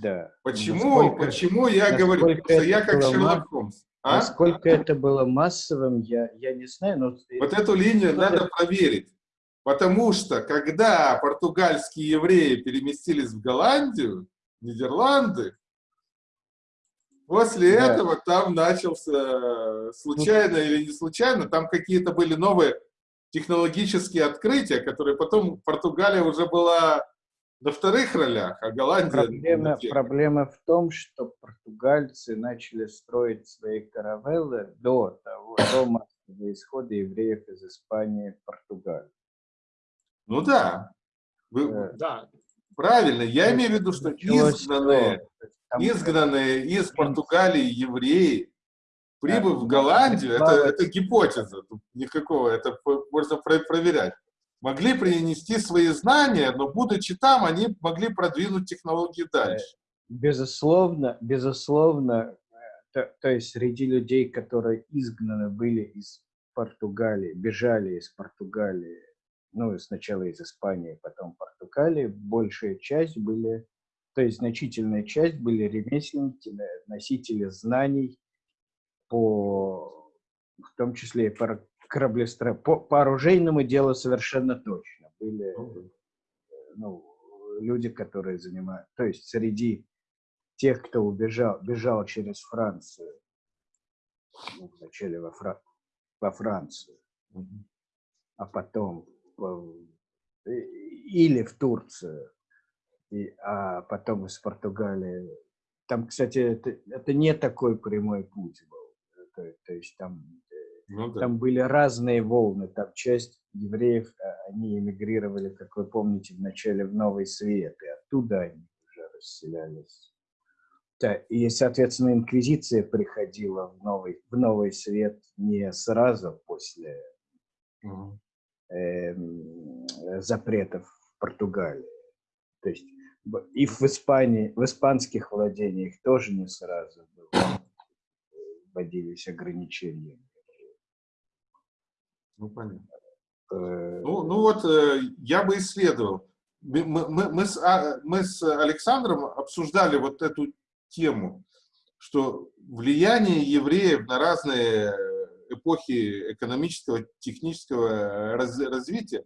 C: Да.
A: Почему, насколько, почему я говорю, что я как Шерлок Холмс?
C: А? Насколько это было массовым, я, я не знаю. Но...
A: Вот эту линию надо это... проверить. Потому что, когда португальские евреи переместились в Голландию, Нидерланды, после да. этого там начался, случайно ну, или не случайно, там какие-то были новые технологические открытия, которые потом Португалия уже была на вторых ролях, а Голландия...
C: Проблема, проблема в том, что португальцы начали строить свои каравеллы до того, до массового исхода евреев из Испании в Португалию.
A: Ну да. Вы, э, да. Правильно. Я имею в виду, что изгнанные, изгнанные из Португалии евреи, прибыв в Голландию, это, это гипотеза, тут никакого, это можно проверять могли принести свои знания, но, будучи там, они могли продвинуть технологии дальше.
C: Безусловно, безусловно, то, то есть среди людей, которые изгнаны были из Португалии, бежали из Португалии, ну, сначала из Испании, потом Португалии, большая часть были, то есть значительная часть были ремесленники, носители знаний по, в том числе и по кораблестро... по, по оружейному делу совершенно точно. Были ну, люди, которые занимают... То есть среди тех, кто убежал, бежал через Францию, ну, вначале во, Фра... во Францию, а потом или в Турцию, и, а потом из Португалии. Там, кстати, это, это не такой прямой путь был. То, то есть там, ну, да. там были разные волны. Там часть евреев, а, они эмигрировали, как вы помните, вначале в Новый Свет, и оттуда они уже расселялись. Да, и, соответственно, инквизиция приходила в Новый, в новый Свет не сразу после угу. э, запретов в Португалии. То есть и в Испании, в испанских владениях тоже не сразу было, вводились ограничения.
A: Ну, понятно. Э, ну, ну вот, э, я бы исследовал. Мы, мы, мы, с, а, мы с Александром обсуждали вот эту тему, что влияние евреев на разные эпохи экономического, технического раз, развития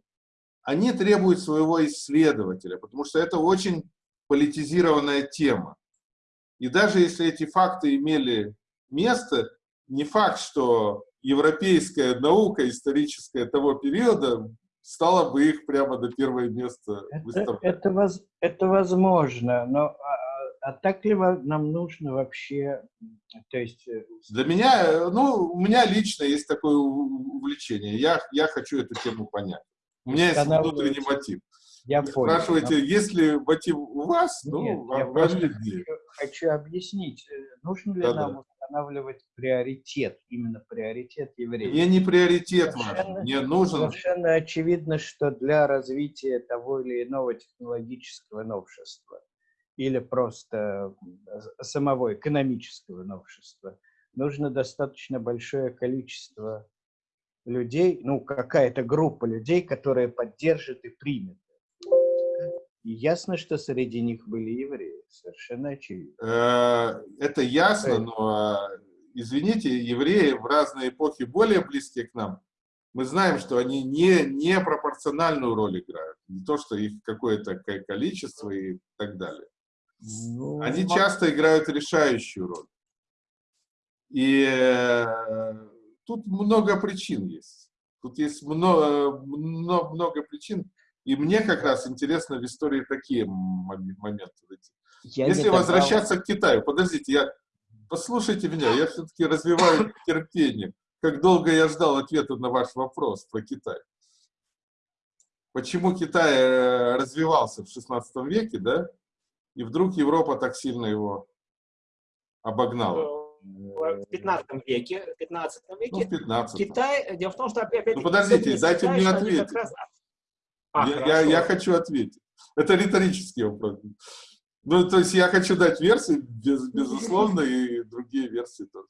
A: они требуют своего исследователя, потому что это очень политизированная тема. И даже если эти факты имели место, не факт, что европейская наука историческая того периода стала бы их прямо до первого места
C: выставлять. Это, это, это возможно, но а, а так ли нам нужно вообще, то есть... Э,
A: Для меня, ну, у меня лично есть такое увлечение, я, я хочу эту тему понять. У меня есть внутренний мотив. Я Вы понял. Спрашиваете, но... есть ли мотив у вас?
C: Ну, Нет, ну, я хочу, хочу объяснить, э, нужно ли да, нам да. Устанавливать приоритет, именно приоритет евреев.
A: Мне не приоритет совершенно, важен, мне нужен...
C: Совершенно очевидно, что для развития того или иного технологического новшества или просто самого экономического новшества нужно достаточно большое количество людей, ну, какая-то группа людей, которые поддержат и примет. И ясно, что среди них были евреи, совершенно очевидно.
A: Э, это ясно, но, извините, евреи в разные эпохи более близкие к нам. Мы знаем, что они не, не пропорциональную роль играют. Не то, что их какое-то количество и так далее. Ну, они часто играют решающую роль. И э, тут много причин есть. Тут есть много, много, много причин. И мне как раз интересно в истории такие моменты. Я Если возвращаться к Китаю, подождите, я, послушайте меня, я все-таки развиваю терпение. Как долго я ждал ответа на ваш вопрос про Китай. Почему Китай э, развивался в 16 веке, да? И вдруг Европа так сильно его обогнала
B: в 15 веке, в 15 веке
A: ну, 15
B: Китай, дело в том, что опять...
A: Ну, подождите, дайте мне ответить. Раз... А, я, я, я хочу ответить. Это риторический вопрос. Ну, то есть я хочу дать версии, без, безусловно, и другие версии тоже.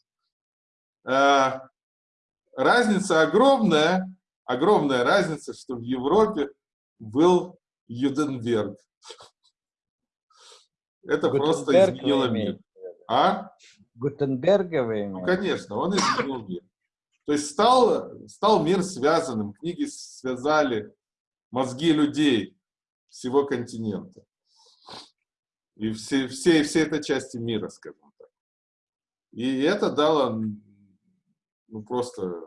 A: А, разница огромная, огромная разница, что в Европе был Юденберг. Это просто изменило мир.
C: А? Гутенберга вы
A: Ну, конечно, он изменил мир. То есть стал, стал мир связанным, книги связали мозги людей всего континента. И все, все, все этой части мира, скажем так. И это дало ну, просто...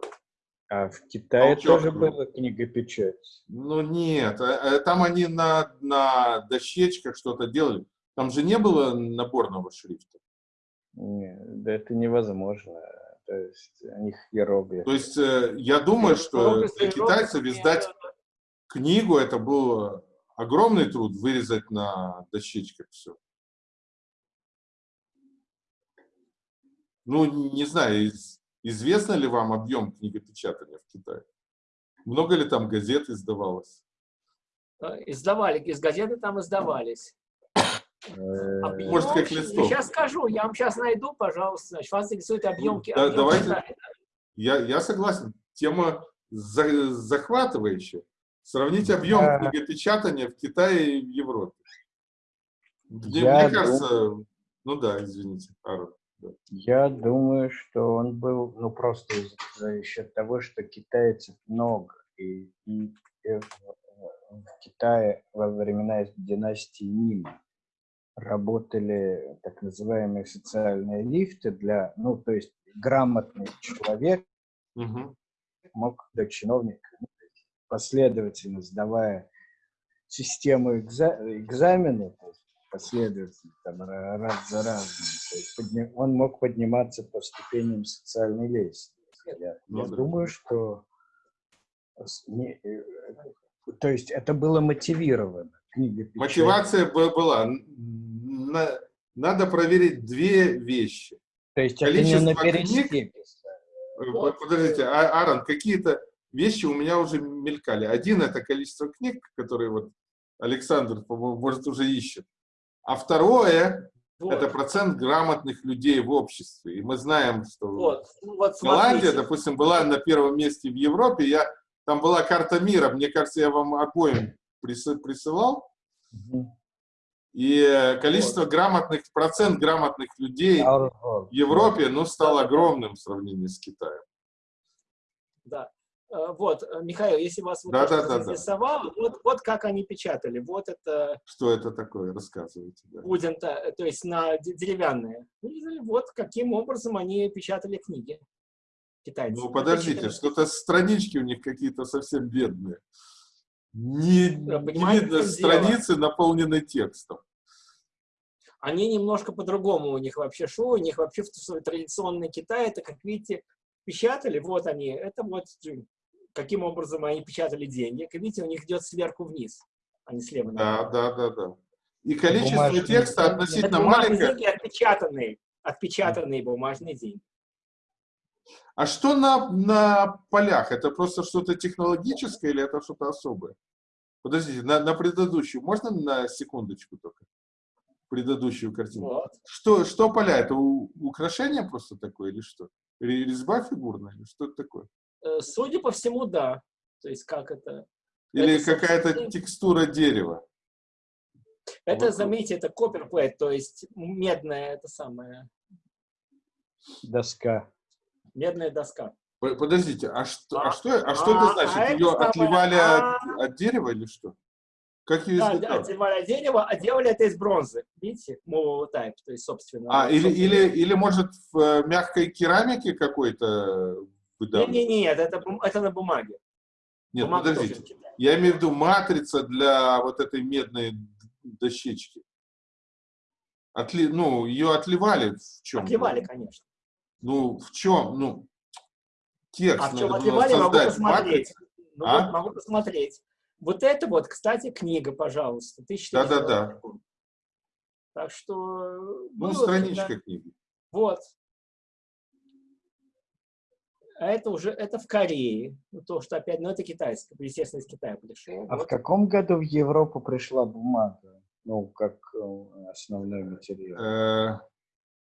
C: А в Китае толчок. тоже была книгопечать?
A: Ну нет, а, а там они на, на дощечках что-то делали. Там же не было наборного шрифта.
C: Нет, да это невозможно. То есть у них иероглифы.
A: То есть э, я думаю, что для китайцев издать книгу это был огромный труд вырезать на дощечках все. Ну, не знаю, известно ли вам объем книгопечатания в Китае? Много ли там газет издавалось?
B: Э, издавали, из газеты там издавались.
A: Объем, Может, как листов.
B: Сейчас скажу, я вам сейчас найду, пожалуйста. Значит, вас интересует объем,
A: объем давайте, я, я согласен. Тема за, захватывающая. Сравнить объем а... книгопечатания в Китае и в Европе. Мне, я мне кажется, думаю... ну да, извините, Аарон. Да.
C: Я думаю, что он был, ну просто за счет того, что китайцев много, и, и, и в Китае во времена династии Мина работали так называемые социальные лифты для, ну, то есть грамотный человек угу. мог до чиновника последовательно сдавая систему экза экзамена, последовательно, там, раз за разом. он мог подниматься по ступеням социальной лестницы. Я, я думаю, что не, э, то есть это было мотивировано.
A: Книга Мотивация была. Надо проверить две вещи.
C: То есть Количество это не на книг.
A: Э, подождите, а, Аарон, какие-то вещи у меня уже мелькали. Один это количество книг, которые вот Александр, по-моему, может, уже ищет. А второе вот. это процент грамотных людей в обществе. И мы знаем, что вот. Ну, вот, Голландия, допустим, была на первом месте в Европе. Я, там была карта мира. Мне кажется, я вам обоим присылал. Угу. И количество вот. грамотных, процент грамотных людей в Европе, ну, стал огромным в сравнении с Китаем.
B: Да. Э, вот, э, Михаил, если вас вот да, да, да, заинтересовало, да. вот, вот как они печатали. Вот это...
A: Что это такое? Рассказывайте.
B: Да. Будем-то, э, то есть на деревянные. Вот каким образом они печатали книги.
A: Китайцы. Ну, подождите, что-то странички у них какие-то совсем бедные. Не, не видно страницы, дело. наполненные текстом.
B: Они немножко по-другому у них вообще шло. У них вообще в традиционный Китай, это, как видите, печатали, вот они, это вот каким образом они печатали деньги. Как видите, у них идет сверху вниз, а не слева
A: направо. Да, да, да, да. И количество бумажные текста относительно это маленькое.
B: деньги отпечатанные, отпечатанные бумажные деньги.
A: А что на, на полях? Это просто что-то технологическое или это что-то особое? Подождите, на, на предыдущую, можно на секундочку только? Предыдущую картинку. Вот. Что, что поля? Это у, украшение просто такое или что? Резьба фигурная или что это такое?
B: Э, судя по всему, да. То есть как это...
A: Или какая-то текстура дерева.
B: Это, вот. заметьте, это копперплейт, то есть медная, это самая...
C: Доска.
B: Медная доска.
A: Подождите, а что, а, а что, а что это а, значит? А Ее это отливали а... от, от дерева или что?
B: Как ее да, отливали от дерева, а делали это из бронзы. Видите? Movable type, то есть собственно.
A: А, или, или, или может в э, мягкой керамике какой-то?
B: Нет, нет, нет, это, это на бумаге.
A: Нет, Бумага подождите. Я имею в виду матрица для вот этой медной дощечки. Отли, ну, ее отливали в чем?
B: Отливали, конечно.
A: Ну, в чем? Ну, текст
B: а в чем отливали, могу посмотреть. Ну, а? вот, могу посмотреть. Вот это вот, кстати, книга, пожалуйста.
A: Да-да-да.
B: Так что...
A: Ну, страничка да. книги.
B: Вот. А это уже, это в Корее. То, что опять, ну, это китайское, естественно, из Китая пришло.
C: А вот. в каком году в Европу пришла бумага? Ну, как э, основной материал?
B: Э,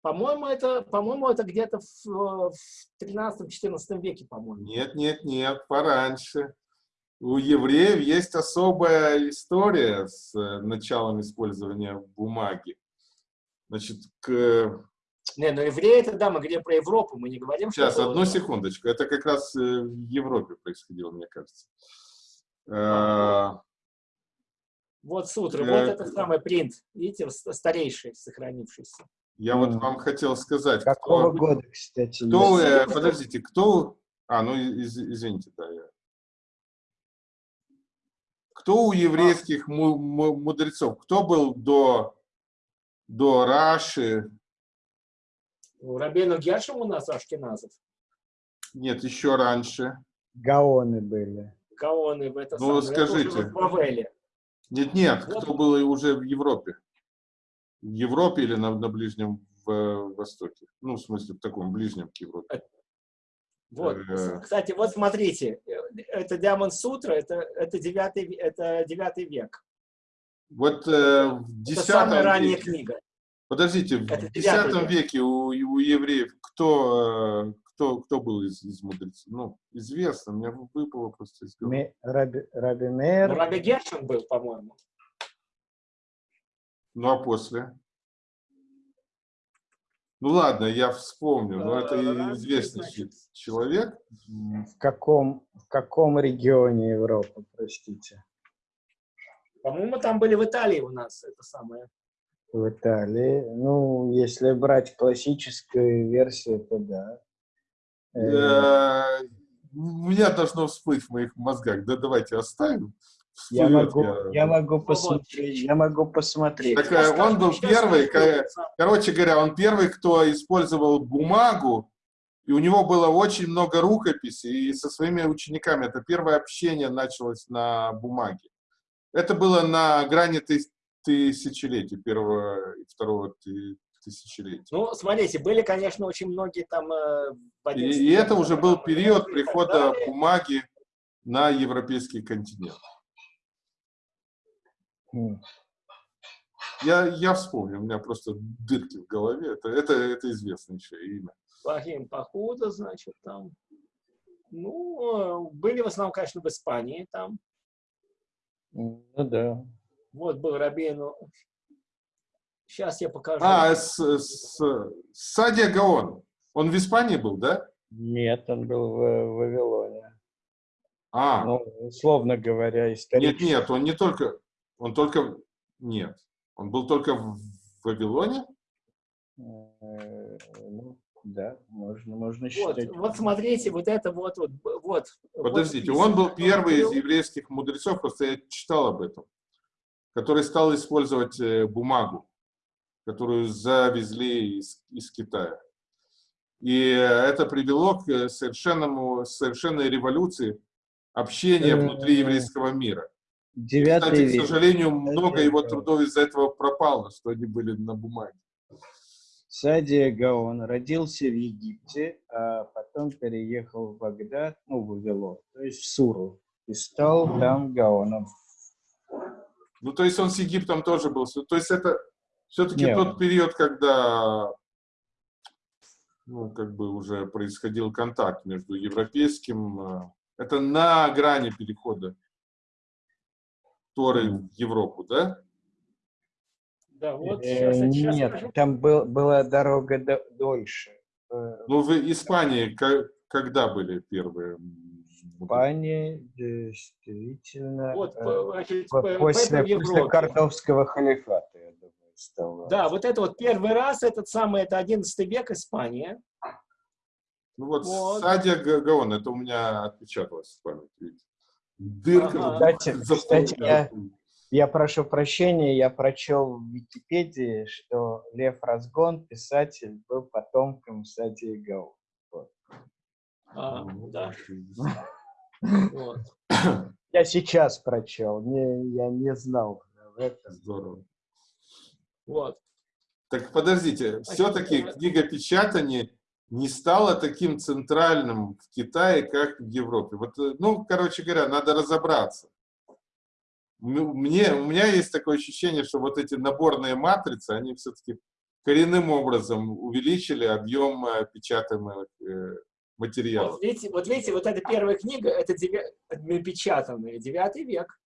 B: по-моему, это, по-моему, это где-то в, в 13-14 веке, по-моему.
A: Нет, нет, нет, пораньше. У евреев есть особая история с э, началом использования бумаги. Значит, к...
B: Не, но евреи это, да, мы говорим про Европу, мы не говорим,
A: Сейчас, что... одну секундочку. Это как раз э, в Европе происходило, мне кажется. А...
B: Вот сутры, вот это самый принт, видите, старейший, сохранившийся.
A: Я вот вам хотел сказать.
C: Какого кто, года, кстати?
A: Кто, э, подождите, кто... А, ну, из, извините, да, я... Кто у еврейских мудрецов? Кто был до, до Раши?
B: У Рабейну Гершем у нас Ашкеназов.
A: Нет, еще раньше.
C: Гаоны были.
B: Гаоны, это
A: Ну, самое. скажите. Это в. Нет, нет, вот. кто был уже в Европе? В Европе или на, на Ближнем в, Востоке? Ну, в смысле, в таком ближнем к Европе.
B: Вот. Э, Кстати, вот смотрите, это Диамон Сутра, это, это, девятый, это девятый век.
A: Вот э, в
B: это самая ранняя веке, книга.
A: Подождите, в X веке у, у евреев кто, э, кто, кто был из, из мудрецов? Ну, известно, мне выпало просто из
C: головы. Раби, Раби Мейер.
B: Ну, Раби Гершин был, по-моему.
A: Ну, а после? Ну ладно, я вспомню, но это известный человек.
C: В каком, в каком регионе Европы, простите?
B: По-моему, там были в Италии у нас это самое.
C: В Италии. Ну, если брать классическую версию, то да.
A: Э, у меня должно всплыть в моих мозгах. Да давайте оставим.
C: я могу, я... я могу посмотреть, я могу посмотреть.
A: Так, э, он был первый, короче говоря, он первый, кто использовал бумагу, и у него было очень много рукописей, и со своими учениками. Это первое общение началось на бумаге. Это было на грани тысячелетия, первого и второго тысячелетия.
B: Ну, смотрите, были, конечно, очень многие там... Э,
A: и, и это уже был период прихода бумаги на европейский континент. Я, я вспомнил, у меня просто дырки в голове. Это, это, это известнейшее имя.
B: Фахим Пахуда, значит, там. Ну, были в основном, конечно, в Испании там.
C: Ну да.
B: Вот был Рабину. Сейчас я покажу.
A: А, с, с, Садия Гаон. Он в Испании был, да?
C: Нет, он был в, в Вавилоне.
A: А.
C: Ну, условно говоря,
A: исторически. Нет, нет, он не только, он только, нет, он был только в Вавилоне?
C: Э, ну, да, можно, можно
B: считать. Вот, вот смотрите, вот это вот, вот, вот.
A: Подождите, вот, он был первый из еврейских мудрецов, просто я читал об этом, который стал использовать э, бумагу, которую завезли из, из Китая. И это привело к совершенному, совершенной революции общения внутри еврейского мира.
C: Девятый
A: Кстати, к сожалению, много его трудов из-за этого пропало, что они были на бумаге.
C: Садия Гаон родился в Египте, а потом переехал в Багдад, ну, в Вавилон, то есть в Суру, и стал там Гаоном.
A: Ну, то есть он с Египтом тоже был. То есть это все-таки тот период, когда ну, как бы уже происходил контакт между европейским... Э, это на грани перехода Торы в Европу, да?
C: Да, вот сейчас, э, сейчас Нет, скажу. там был, была дорога до, дольше.
A: Э, ну, в Испании когда были первые?
C: Испания действительно вот, значит, после, после Картовского халифата, я думаю,
B: стало. Да, вот это вот первый раз, этот самый, это 11 век Испания.
A: Ну вот, вот. Садия Гаон, это у меня отпечаталось в памяти. Дырка.
C: Ага. Кстати, кстати я, я прошу прощения, я прочел в Википедии, что Лев Разгон, писатель, был потомком Садии Гаон. Вот.
B: А, да.
C: Вот. Я сейчас прочел, не, я не знал
A: это. Здорово.
B: Вот.
A: Так подождите, все-таки книгопечатание не стало таким центральным в Китае, как в Европе. Вот, э, ну, короче говоря, надо разобраться. Мне, у меня есть такое ощущение, что вот эти наборные матрицы, они все-таки коренным образом увеличили объем э, печатаемых э, материалов.
B: Вот видите, вот видите, вот эта первая книга, это деви... напечатанная, девятый век.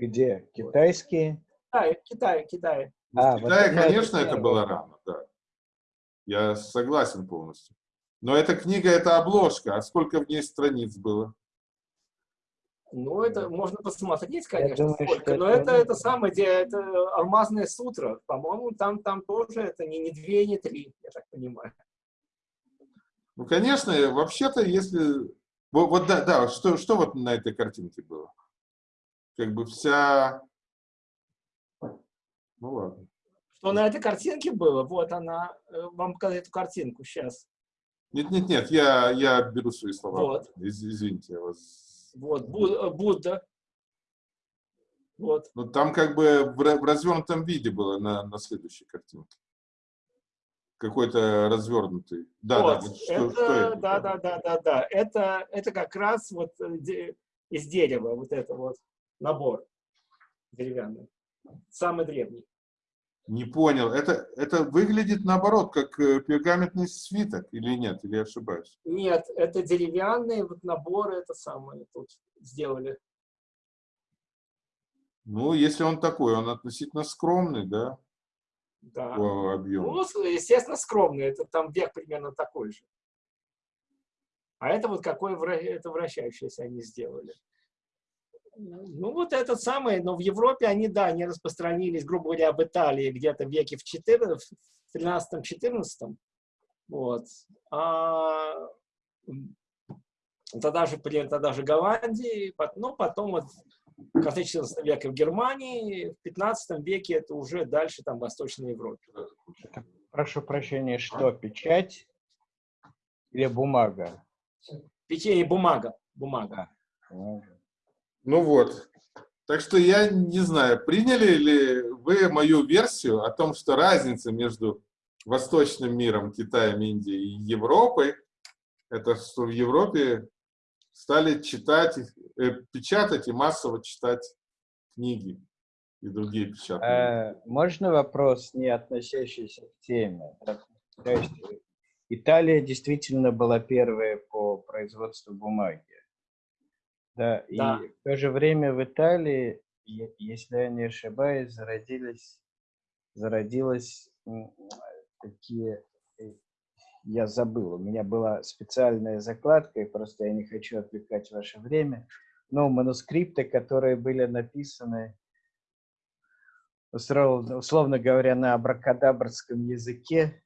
C: Где? Китайские?
B: Китай, Китай, Китай.
A: А, в Китае, вот конечно, это, это было рано, да. Я согласен полностью. Но эта книга — это обложка. А сколько в ней страниц было?
B: Ну, это можно посмотреть, конечно, думаю, сколько. Но это, это, это самое, где это алмазная сутра. По-моему, там, там тоже это не, не две, не три, я так понимаю.
A: Ну, конечно, вообще-то, если... Вот, вот да, да, что, что вот на этой картинке было? Как бы вся... Ну, ладно.
B: Что на этой картинке было? Вот она. Э, вам показать эту картинку сейчас.
A: Нет, нет, нет, я, я беру свои слова. Вот. Из, извините, я вас...
B: Вот, э, Будда. Вот.
A: Ну, там как бы в развернутом виде было на, на следующей картинке какой-то развернутый.
B: Да, вот, да, что, это, что это? Да, да, да, да, да. Это, это как раз вот э, из дерева, вот это вот набор деревянный. Самый древний.
A: Не понял. Это, это выглядит наоборот, как э, пергаментный свиток или нет? Или я ошибаюсь?
B: Нет, это деревянные вот наборы, это самое тут сделали.
A: Ну, если он такой, он относительно скромный, да?
B: Да. по объему. Ну, естественно, скромный. Это там век примерно такой же. А это вот какое это вращающееся они сделали. Ну, вот этот самый, но в Европе они, да, не распространились, грубо говоря, об Италии где-то в веке в 14, в 13-14. Вот. А тогда же, тогда же Голландии, но потом вот 14 века в Германии, в 15 веке это уже дальше там в Восточной Европе.
C: Прошу прощения, что, печать или бумага?
B: Печенье, бумага. Бумага.
A: Ну вот. Так что я не знаю, приняли ли вы мою версию о том, что разница между восточным миром, Китаем, Индией и Европой, это что в Европе стали читать, э, печатать и массово читать книги и другие печатные.
C: Э, можно вопрос, не относящийся к теме? То есть Италия действительно была первая по производству бумаги. Да, да. и в то же время в Италии, если я не ошибаюсь, зародились, зародилась такие, э, я забыл, у меня была специальная закладка, и просто я не хочу отвлекать ваше время, но манускрипты, которые были написаны, условно говоря, на абракадабрском языке,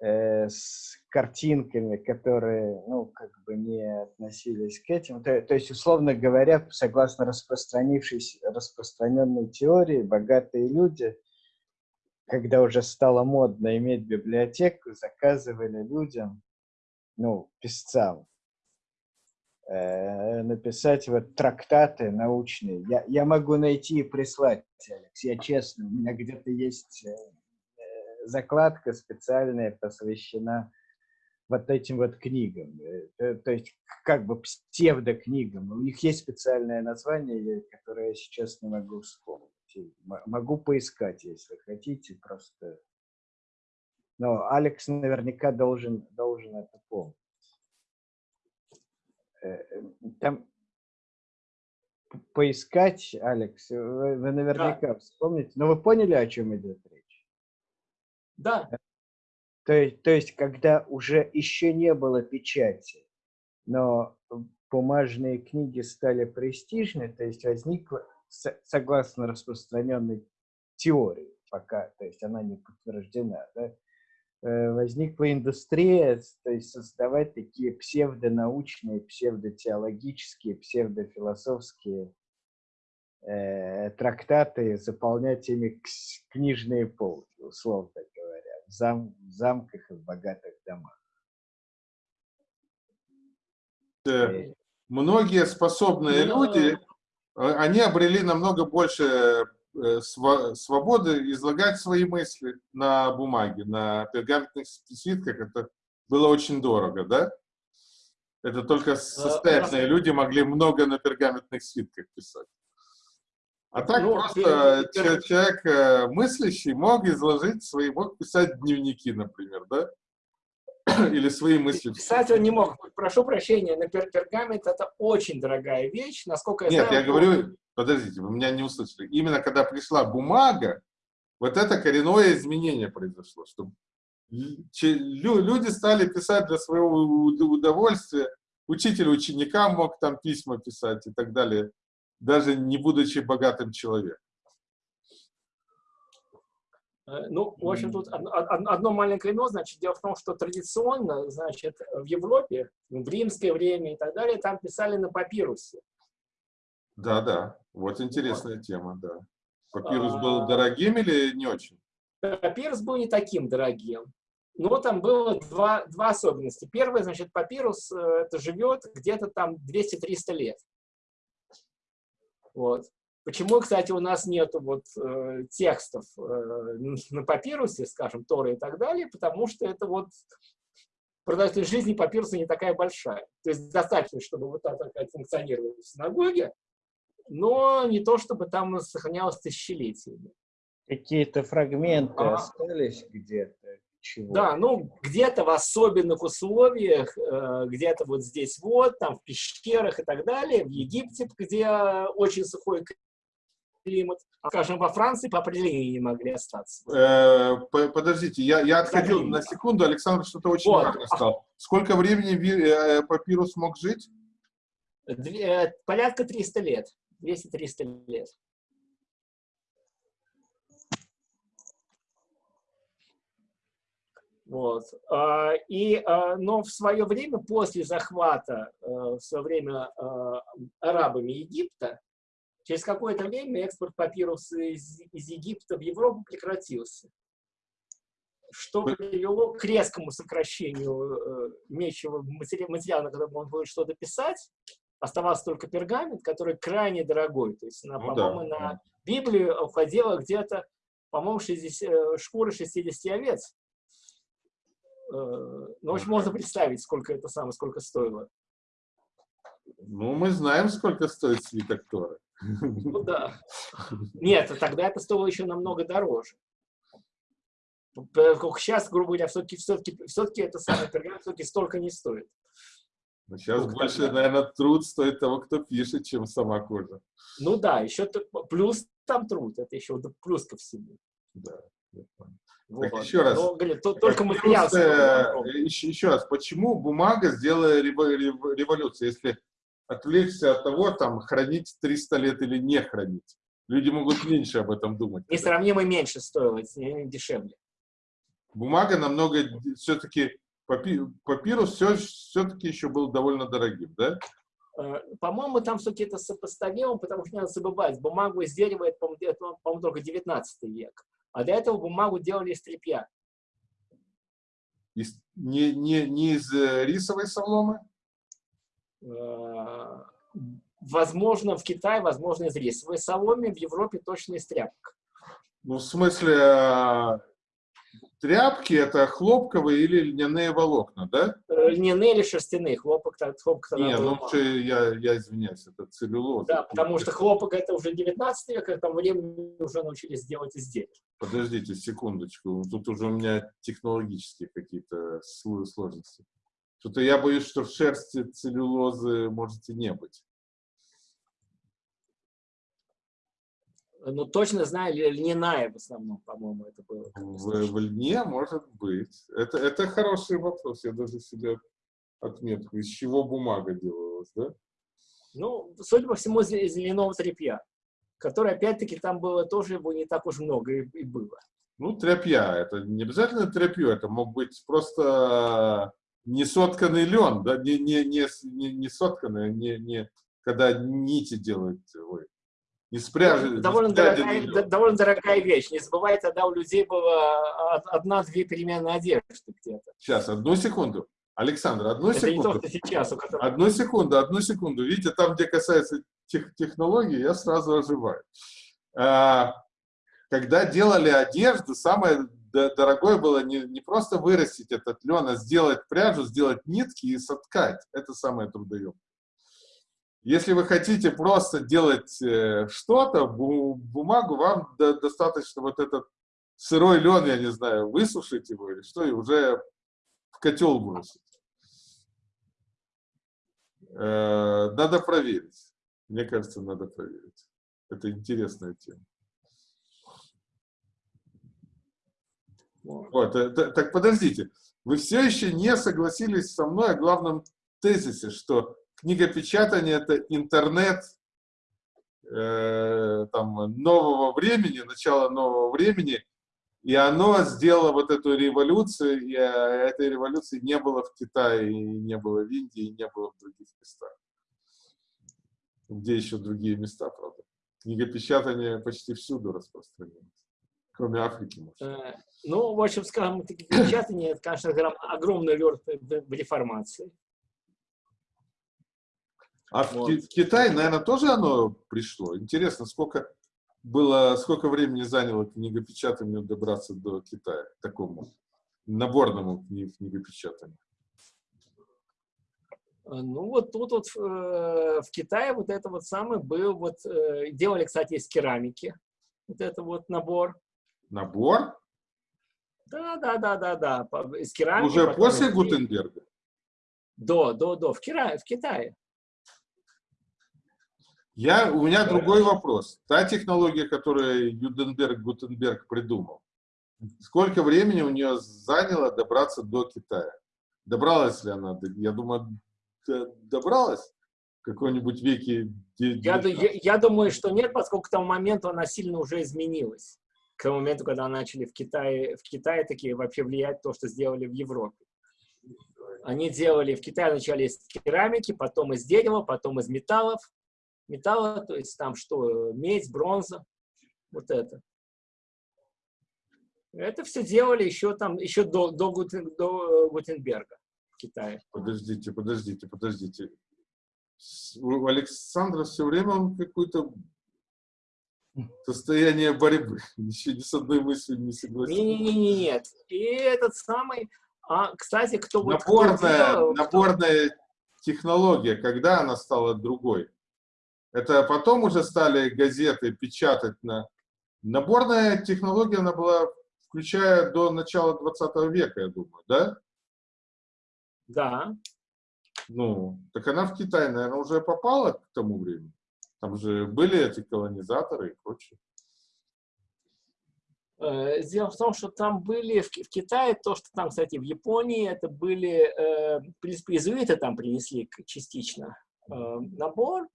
C: э, с картинками, которые, ну, как бы не относились к этим. То, то есть, условно говоря, согласно распространившейся, распространенной теории, богатые люди – когда уже стало модно иметь библиотеку, заказывали людям, ну, писцам, э, написать вот трактаты научные. Я, я могу найти и прислать, Алекс, я честно, у меня где-то есть э, закладка специальная, посвящена вот этим вот книгам, э, то есть как бы псевдокнигам. У них есть специальное название, которое я сейчас не могу вспомнить. Могу поискать, если хотите, просто. Но Алекс наверняка должен, должен это помнить. Э, э, там поискать, Алекс, вы, вы наверняка да. вспомните. Но вы поняли, о чем идет речь?
B: Да.
C: То есть, то есть, когда уже еще не было печати, но бумажные книги стали престижны, то есть возникла согласно распространенной теории, пока, то есть она не подтверждена, да, э, возникла индустрия, то есть создавать такие псевдонаучные, псевдотеологические, псевдофилософские э, трактаты, заполнять ими книжные полки, условно говоря, в, зам, в замках и в богатых домах.
A: Э, многие способные ну, люди они обрели намного больше э, свободы излагать свои мысли на бумаге, на пергаментных свитках. Это было очень дорого, да? Это только э, состоятельные люди могли много на пергаментных свитках писать. А так ну, просто человек э, мыслящий мог изложить свои, мог писать дневники, например, да? или свои мысли.
B: Писать он не мог. Прошу прощения, на пер пергамент это очень дорогая вещь, насколько я
A: Нет, знаю. Я говорю, подождите, вы меня не услышали. Именно когда пришла бумага, вот это коренное изменение произошло, что люди стали писать для своего удовольствия, учитель ученикам мог там письма писать и так далее, даже не будучи богатым человеком.
B: Э, ну, в общем, тут одно маленькое но, значит, дело в том, что традиционно, значит, в Европе, в римское время и так далее, там писали на папирусе.
A: Да, да, вот интересная вот. тема, да. Папирус был а. дорогим или не очень?
B: Папирус был не таким дорогим. Но там было два, два особенности. Первое, значит, папирус э, это живет где-то там 200-300 лет. Вот. Почему, кстати, у нас нет вот, э, текстов э, на папирусе, скажем, Торы и так далее, потому что это вот продолжительность жизни папируса не такая большая. То есть достаточно, чтобы вот так функционировала в синагоге, но не то, чтобы там сохранялось тысячелетиями.
C: Какие-то фрагменты а, остались где-то?
B: Чего? Да, ну где-то в особенных условиях, э, где-то вот здесь вот, там в пещерах и так далее, в Египте, где очень сухой климат. Скажем, во Франции по определению не могли остаться.
A: Э, подождите, я, я отходил на секунду, Александр что-то очень вот. важное сказал. Сколько времени э, папирус мог жить?
B: Две, порядка 300 лет, 200-300 лет. Вот. А, и, а, но в свое время, после захвата, э, в свое время э, арабами Египта, через какое-то время экспорт папируса из, из Египта в Европу прекратился. Что привело к резкому сокращению э, мечевого материала, на котором он будет что-то писать. Оставался только пергамент, который крайне дорогой. То есть, ну, по-моему, да. на Библию уходило где-то, по-моему, шкуры 60 овец. Э, ну, в общем, можно представить, сколько это самое, сколько стоило.
A: Ну, мы знаем, сколько стоит свиток Торы.
B: Ну да. Нет, тогда это стоило еще намного дороже. Сейчас, грубо говоря, все-таки все -таки, все -таки это самый пергамент все-таки столько не стоит.
A: Но сейчас ну, больше, тогда... наверное, труд стоит того, кто пишет, чем сама кожа.
B: Ну да, еще плюс там труд, это еще плюс ко всему.
A: Да, я понял. Вот. Так еще раз. Но,
B: говорит, то, только материал.
A: Еще, еще раз, почему бумага сделала революцию, если отвлечься от того, там, хранить 300 лет или не хранить? Люди могут меньше об этом думать.
B: Несравнимо меньше стоило, дешевле.
A: Бумага намного, все-таки, папирус все, все-таки еще был довольно дорогим, да?
B: Э, по-моему, там все-таки это сопоставимо, потому что не надо забывать, бумагу из дерева, это, по-моему, только 19 век. А до этого бумагу делали из тряпья.
A: Из, не, не, не из э, рисовой соломы?
B: Э, возможно, в Китае, возможно, из рисовой соломы, в Европе точно из тряпок.
A: Ну, в смысле, а, Тряпки – это хлопковые или льняные волокна, да?
B: Э, льняные или шерстяные. Хлопок, хлопок
A: Не, ну я, я извиняюсь, это целлюлоза.
B: Да, потому что хлопок – это уже 19 век, к этому времени уже научились делать изделия.
A: Подождите секундочку, тут уже у меня технологические какие-то сложности. Что-то я боюсь, что в шерсти целлюлозы можете не быть.
B: ну, точно знаю, льняная в основном, по-моему, это было.
A: В, в льне может быть. Это, это хороший вопрос, я даже себе отметку. Из чего бумага делалась, да?
B: Ну, судя по всему, из, из льняного тряпья, которое, опять-таки, там было тоже его не так уж много и, и было.
A: Ну, тряпья, это не обязательно тряпью, это мог быть просто не сотканный лен, да, не, не, не, не, не сотканный, не, не, когда нити делают, ой, из пряжи.
B: Довольно, дорогая, довольно дорогая вещь. Не забывай, тогда у людей было одна-две переменные одежды где-то.
A: Сейчас, одну секунду. Александр, одну Это секунду.
B: Не то, сейчас, у которого...
A: Одну секунду, одну секунду. Видите, там, где касается тех, технологий, я сразу оживаю. А, когда делали одежду, самое дорогое было не, не просто вырастить этот лен, а сделать пряжу, сделать нитки и соткать. Это самое трудоемкое. Если вы хотите просто делать э, что-то, бумагу, вам до, достаточно вот этот сырой лен, я не знаю, высушить его или что, и уже в котел бросить. Э, надо проверить. Мне кажется, надо проверить. Это интересная тема. Вот, это, так подождите, вы все еще не согласились со мной о главном тезисе, что книгопечатание – это интернет э, там, нового времени, начало нового времени, и оно сделало вот эту революцию, и э, этой революции не было в Китае, не было в Индии, не было в других местах. Где еще другие места, правда? Книгопечатание почти всюду распространено, кроме Африки, может.
B: Э, ну, в общем, скажем, книгопечатание, это, конечно, огромный лед в реформации.
A: А вот. в, Китае, наверное, тоже оно пришло. Интересно, сколько было, сколько времени заняло книгопечатанию добраться до Китая, такому наборному книгопечатанию?
B: Ну вот тут вот э, в Китае вот это вот самое был, вот э, делали, кстати, из керамики, вот это вот набор.
A: Набор?
B: Да, да, да, да, да, из керамики.
A: Уже после Гутенберга?
B: До, до, до, в, Кира, в Китае.
A: Я, у меня другой вопрос. Та технология, которую Юденберг Гутенберг придумал, сколько времени у нее заняло добраться до Китая? Добралась ли она? Я думаю, добралась в какой-нибудь веке?
B: Я, я, я думаю, что нет, поскольку к тому моменту она сильно уже изменилась. К тому моменту, когда начали в Китае, в Китае такие вообще влиять то, что сделали в Европе. Они делали в Китае вначале из керамики, потом из дерева, потом из металлов. Металла, то есть там что, медь, бронза, вот это. Это все делали еще там, еще до, до, Гутен, до Гутенберга в Китае.
A: Подождите, подождите, подождите. У Александра все время он какой-то состояние борьбы. Еще ни с одной мыслью не согласен.
B: Не-не-не, нет. И этот самый... А, кстати, кто
A: вот... Наборная, кто делал, наборная кто... технология, когда она стала другой? Это потом уже стали газеты печатать на... Наборная технология, она была, включая до начала 20 века, я думаю, да?
B: Да.
A: Ну, так она в Китай, наверное, уже попала к тому времени. Там же были эти колонизаторы и прочее.
B: Э, дело в том, что там были в, в Китае, то, что там, кстати, в Японии, это были, э, в принципе, иезуиты там принесли частично э, набор.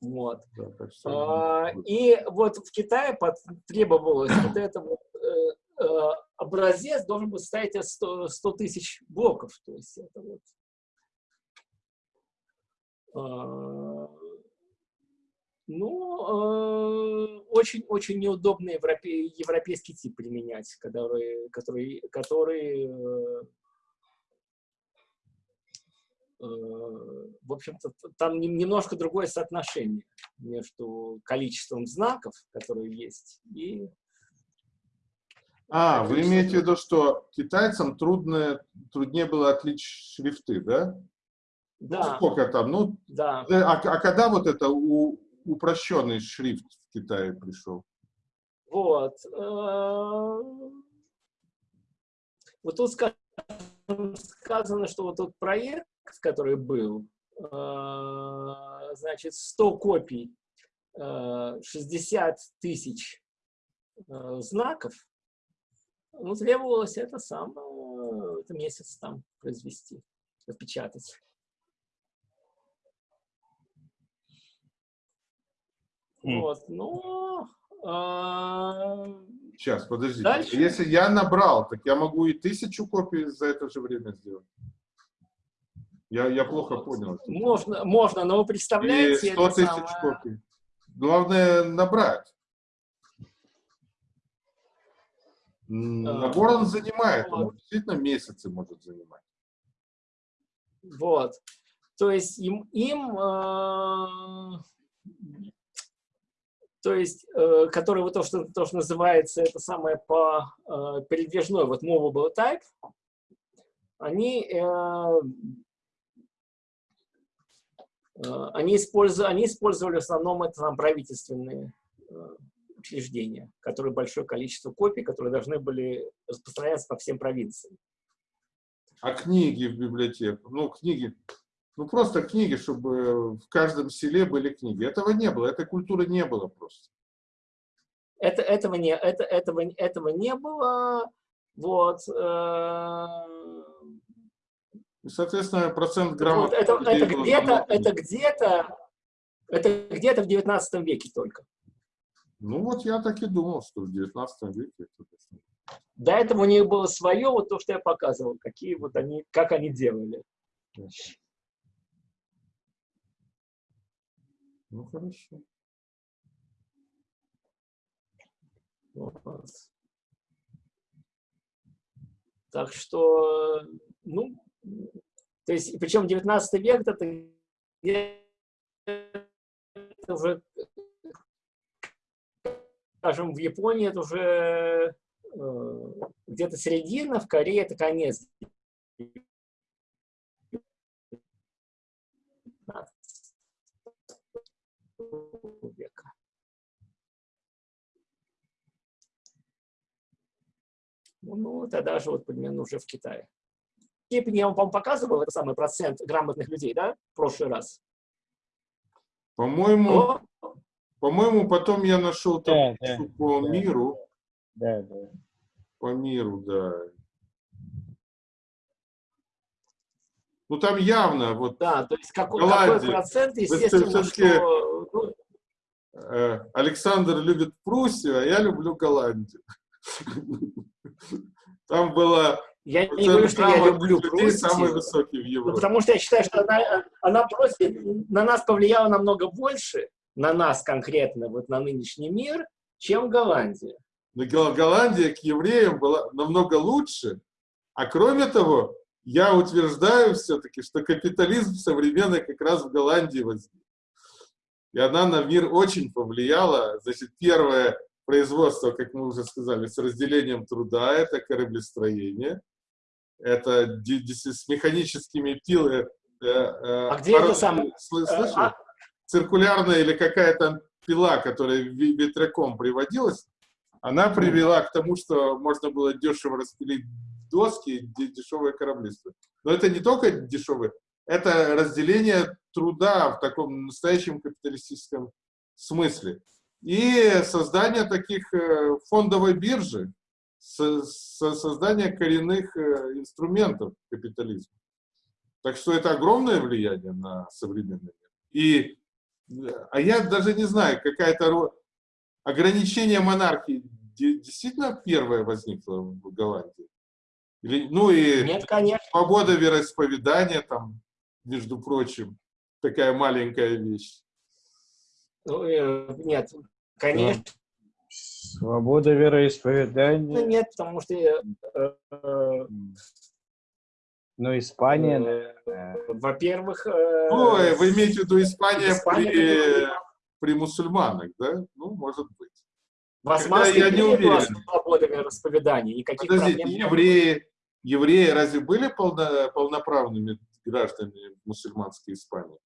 B: Вот. Да, а, и вот в Китае требовалось вот это вот э, э, образец должен был состоять из 100, 100 тысяч блоков. То есть это вот ну, очень-очень э, неудобный европе, европейский тип применять, который, который, который э, э, в общем-то, там немножко другое соотношение между количеством знаков, которые есть, и...
A: А, вы имеете в виду, что китайцам трудно, труднее было отличить шрифты, да?
B: Да.
A: Сколько там? Ну,
B: да.
A: А, а когда вот это у, упрощенный шрифт в Китае пришел?
B: Вот. Э, вот тут сказано, что вот тот проект, который был, э, значит, 100 копий, 60 э, тысяч знаков, ну, требовалось это сам, это месяц там произвести, напечатать. Вот, ну... А...
A: Сейчас, подождите. Дальше? Если я набрал, так я могу и тысячу копий за это же время сделать. Я, я плохо понял.
B: Можно, можно, но вы представляете...
A: И 100 тысяч самое... копий. Главное набрать. Набор он занимает, вот. он действительно месяцы может занимать.
B: Вот. То есть им, им э, то есть, э, который вот то, что, то, что называется, это самое по э, передвижной, вот movable type, они, э, э, они, использовали, они использовали в основном это там, правительственные э, учреждения, которые большое количество копий, которые должны были распространяться по всем провинциям.
A: А книги в библиотеку? Ну, книги ну, просто книги, чтобы в каждом селе были книги. Этого не было, этой культуры не было просто.
B: Это, этого, не, это, этого, этого не было. Вот. Э,
A: И, соответственно, процент грамотных
B: вот, это, это где-то, это где-то, это где-то в 19 веке только.
A: Ну вот я так и думал, что в 19 веке.
B: До этого у них было свое, вот то, что я показывал, какие вот они, как они делали.
A: Ну, хорошо.
B: Вот. Так что, ну, то есть, причем 19 век это, уже, скажем, в Японии это уже э, где-то середина, в Корее это конец Ну, тогда же вот примерно уже в Китае. Степень я вам показывал, это самый процент грамотных людей, да, в прошлый раз?
A: По-моему, по-моему, потом я нашел там да, да, по
C: да,
A: миру.
C: Да, да.
A: По миру, да. Ну, там явно, вот...
B: Да, то есть какой, какой процент, естественно, что... Ну,
A: э, Александр любит Пруссию, а я люблю Голландию. Там было
B: я не говорю, что я люблю Пруссию.
A: самый высокий в Европе.
B: Ну, потому что я считаю, что она, она просто на нас повлияла намного больше, на нас конкретно, вот на нынешний мир, чем Голландия.
A: Но Голландия к евреям была намного лучше. А кроме того, я утверждаю все-таки, что капитализм современный как раз в Голландии возник. И она на мир очень повлияла. Значит, первое производство, как мы уже сказали, с разделением труда, это кораблестроение. Это с механическими пилами.
B: Э, э, а где это сам?
A: Слышал? А? Циркулярная или какая-то пила, которая ветряком приводилась, она привела к тому, что можно было дешево распилить доски, дешевые корабли. Но это не только дешевые, это разделение труда в таком настоящем капиталистическом смысле. И создание таких э, фондовой биржи, создание коренных э, инструментов капитализма. Так что это огромное влияние на современный мир. И, а я даже не знаю, какая-то ограничение монархии действительно первое возникло в Голландии? Или, ну и
B: Нет, конечно.
A: свобода вероисповедания там, между прочим, такая маленькая вещь.
B: Ну, э, нет, конечно.
C: Свобода вероисповедания.
B: Ну, нет, потому что... Э,
C: э, ну, Испания...
B: Э, Во-первых...
A: Э, ну, вы имеете в виду Испания, Испания при, при мусульманах, да? Ну, может быть.
B: В Османской я не уверен. свобода вероисповедания, никаких
A: Подождите, проблем евреи, евреи разве были полно, полноправными гражданами мусульманской Испании?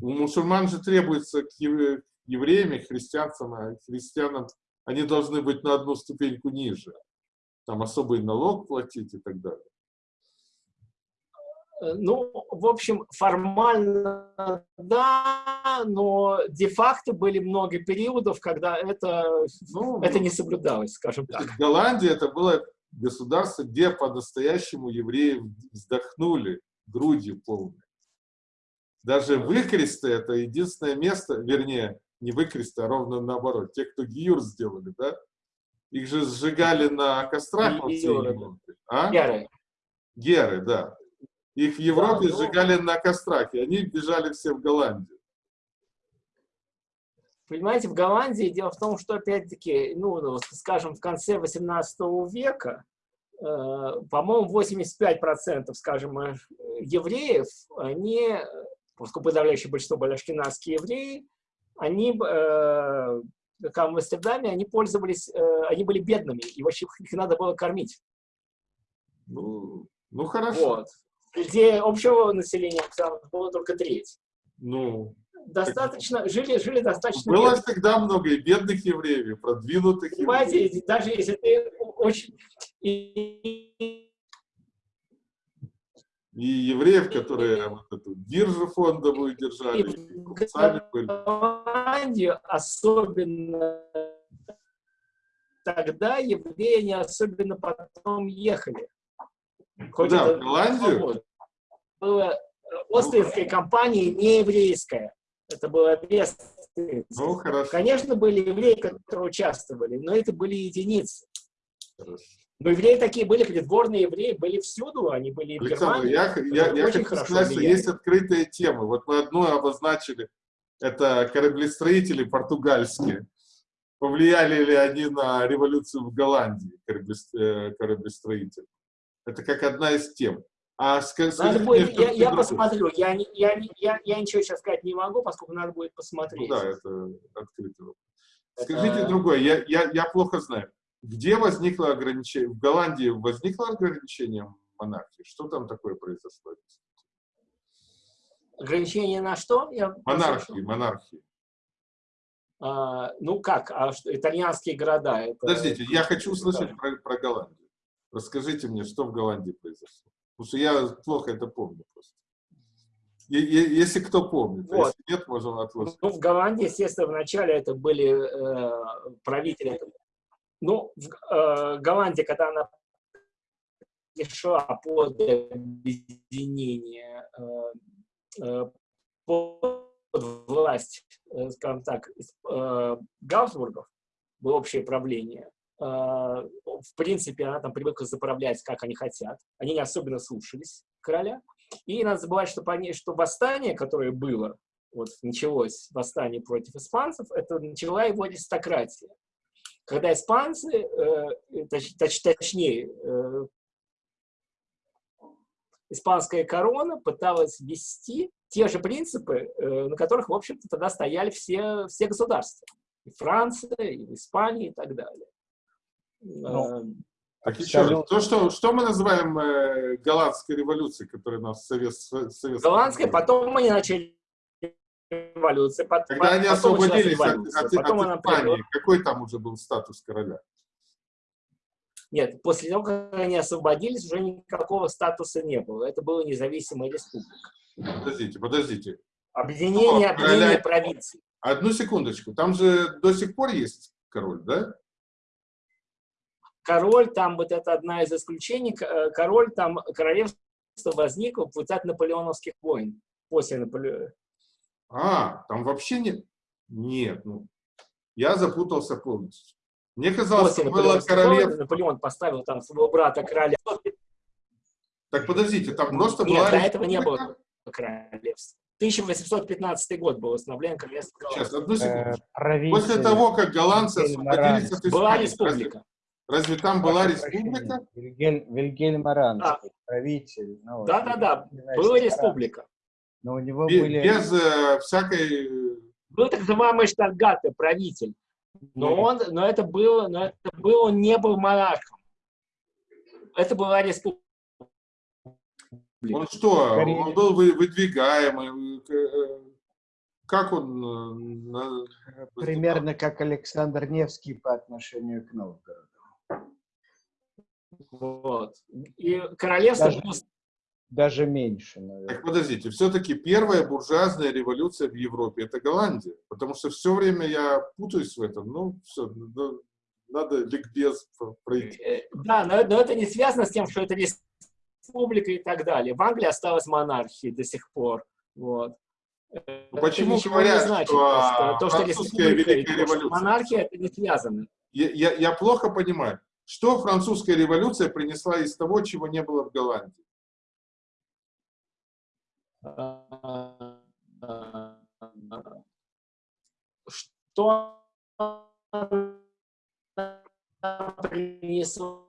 A: У мусульман же требуется к евреям и христианцам, а христианам они должны быть на одну ступеньку ниже. Там особый налог платить и так далее.
B: Э, ну, в общем, формально да, но де-факто были много периодов, когда это, ну, это не соблюдалось, скажем так.
A: В Голландии это было государство, где по-настоящему евреи вздохнули грудью полной. Даже выкресты — это единственное место, вернее, не выкресты, а ровно наоборот. Те, кто гиюр сделали, да? Их же сжигали на кострах. Геры.
B: А? Геры.
A: Геры, да. Их в Европе да, сжигали на кострах, и они бежали все в Голландию.
B: Понимаете, в Голландии дело в том, что, опять-таки, ну, ну скажем, в конце 18 века, э, по-моему, 85%, скажем, э, евреев, они, поскольку подавляющее большинство были ашкенадские евреи, они, э, как в Амстердаме, они пользовались, э, они были бедными, и вообще их надо было кормить.
A: Ну, ну хорошо.
B: Вот где общего населения было только треть.
A: Ну,
B: достаточно, так... жили, жили достаточно
A: Было бедных. всегда много и бедных евреев, и продвинутых
B: Понимаете, евреев. даже если ты очень... И,
A: евреев, которые вот эту биржу фондовую держали, и
B: сами были. Голландию особенно тогда евреи не особенно потом ехали.
A: Куда, в Голландию?
B: Была э, Остринская компания не еврейская. Это было без
A: ну, хорошо.
B: Конечно, были евреи, которые участвовали, но это были единицы. Хорошо. Но евреи такие были, придворные евреи были всюду, они были
A: Александр, в Германии. Я, я, я хочу сказать, что есть открытые темы. Вот мы одну обозначили, это кораблестроители португальские. Повлияли ли они на революцию в Голландии, э, кораблестроители? Это как одна из тем.
B: А скажите, надо будет, я, я посмотрю. Я, я, я, я ничего сейчас сказать не могу, поскольку надо будет посмотреть.
A: Ну, да, это открытый вопрос. Скажите это... другое, я, я, я плохо знаю. Где возникло ограничение? В Голландии возникло ограничение монархии? Что там такое произошло?
B: Ограничение на что? Я
A: монархии, монархии.
B: А, ну как, а что, итальянские города? Это...
A: Подождите, я хочу услышать про, про Голландию. Расскажите мне, что в Голландии произошло. Потому что я плохо это помню просто. Если кто помнит, а вот. если нет, можем отложить.
B: Ну, в Голландии, естественно, вначале это были э, правители. Ну, в э, Голландии, когда она пришла под объединение, э, э, под власть, э, скажем так, э, Габсбургов, было общее правление. Э, в принципе, она там привыкла заправлять, как они хотят. Они не особенно слушались короля. И надо забывать, что, что восстание, которое было, вот началось восстание против испанцев, это начала его аристократия. Когда испанцы, э, точ, точ, точнее, э, испанская корона пыталась ввести те же принципы, э, на которых, в общем-то, тогда стояли все, все государства. И Франция, и Испания, и так далее.
A: Ну, э, так еще то, что, что мы называем э, голландской революцией, которая у нас совет, совет
B: Голландская, потом они начали революции.
A: Когда потом они освободились от, от, потом от Испании, какой там уже был статус короля?
B: Нет, после того, как они освободились, уже никакого статуса не было. Это была независимая республика.
A: Подождите, подождите.
B: Объединение, О, объединение короля... провинций.
A: Одну секундочку. Там же до сих пор есть король, да?
B: Король, там вот это одна из исключений, э, король, там королевство возникло в результате наполеоновских войн. После Наполеона.
A: А, там вообще нет? Нет, ну, я запутался полностью. Мне казалось, что было королевство.
B: Наполеон поставил там своего брата короля.
A: Так подождите, там просто
B: Нет, была... до этого не было королевства. 1815 год был установлен королевство
A: Сейчас, одну секунду. Э, После того, как голландцы освободились от
B: Была республика.
A: Разве, разве там была республика?
C: Вильгельм, да. правитель.
B: Ну, да, да, да, была республика.
C: Но у него без, были...
A: Без э, всякой...
B: Был так называемый Штатгатте, правитель. Но, он, но, это было, но это было, он не был монархом. Это была республика.
A: Он что, Скорее... он был выдвигаемый? Э, как он?
C: Э, Примерно как Александр Невский по отношению к Новгороду.
B: Вот. И королевство
C: даже, даже меньше, наверное.
A: Так подождите, все-таки первая буржуазная революция в Европе – это Голландия. Потому что все время я путаюсь в этом. Ну, все, ну, надо ликбез пройти. Э,
B: да, но, но это не связано с тем, что это республика и так далее. В Англии осталась монархия до сих пор. Вот.
A: Ну, почему говорят, не значит, что,
B: то, что французская Великая Революция? Монархия это не связано.
A: Я, я, я плохо понимаю, что французская революция принесла из того, чего не было в Голландии?
B: Что принесла?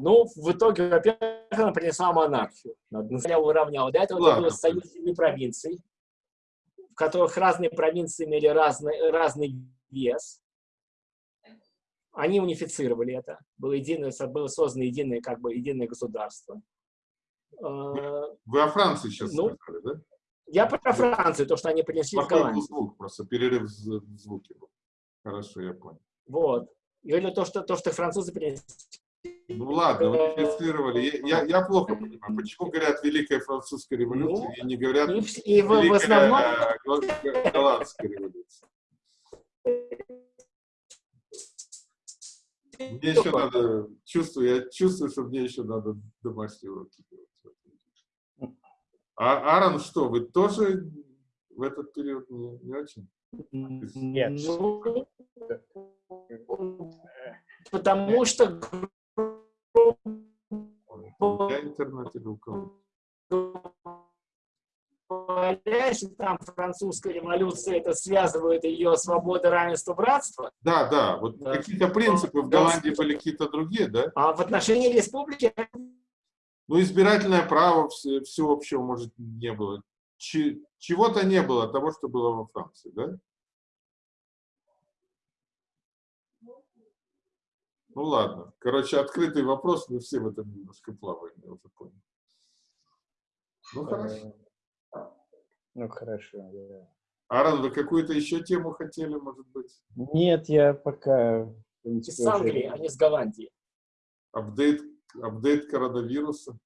B: Ну, в итоге, во-первых, она принесла монархию. Я уравняла. До этого Ладно. был союз семи провинций, в которых разные провинции имели разный, разный вес. Они унифицировали это. Было, единое, было создано единое, как бы, единое государство.
A: Вы, вы о Франции сейчас ну, сказали, да?
B: Я про Францию, то, что они принесли
A: Плохой в Голландию. звук, просто перерыв в звуке был. Хорошо, я понял.
B: Вот. Я говорю то, что, то, что французы принесли.
A: Ну ладно, вы регистрировали. Я, я, плохо понимаю, почему говорят Великая Французская революция ну, и не говорят и,
B: и в, Великая в основном...
A: Голландская революция. Мне еще надо, чувствую, я чувствую, что мне еще надо домашние уроки делать. А Аарон, что, вы тоже в этот период не, не очень?
C: Нет.
B: Потому что
A: я интернет или у кого?
B: если там французская революция, это связывает ее свобода, равенство, братство.
A: Да, да, вот да. какие-то принципы в Голландии были какие-то другие, да?
B: А в отношении республики...
A: Ну, избирательное право всеобщего, может, не было. Чего-то не было того, что было во Франции, да? Ну ладно. Короче, открытый вопрос, мы все в этом немножко плаваем, я уже понял. Ну хорошо.
C: Ну, хорошо, да.
A: Аарон, вы какую-то еще тему хотели, может быть?
C: Нет, я пока...
B: Из Англии, а не с Голландии.
A: Апдейт, апдейт коронавируса?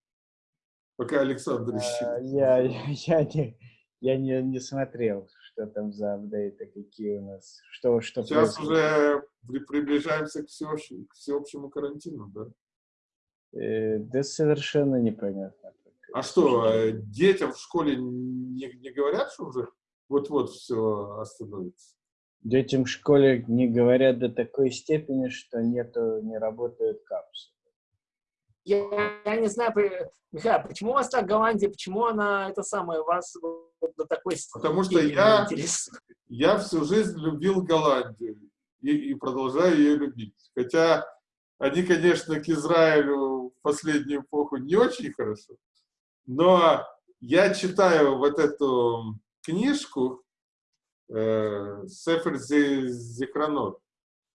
A: Пока Александр
C: ищет. А, я, я, не, я не, не смотрел, что там за апдейты, какие у нас, что, что
A: Сейчас происходит. уже приближаемся к всеобщему, к всеобщему карантину, да?
C: Э, да совершенно непонятно.
A: А что, э, детям в школе не, не говорят, что уже вот-вот все остановится?
C: Детям в школе не говорят до такой степени, что нету, не работают капсулы.
B: Я, я не знаю, Михаил, почему у вас так Голландия, почему она, это самое, вас до такой
A: степени Потому что я, я всю жизнь любил Голландию и, и продолжаю ее любить. Хотя они, конечно, к Израилю в последнюю эпоху не очень хорошо, но я читаю вот эту книжку э, Сефер Зихранот,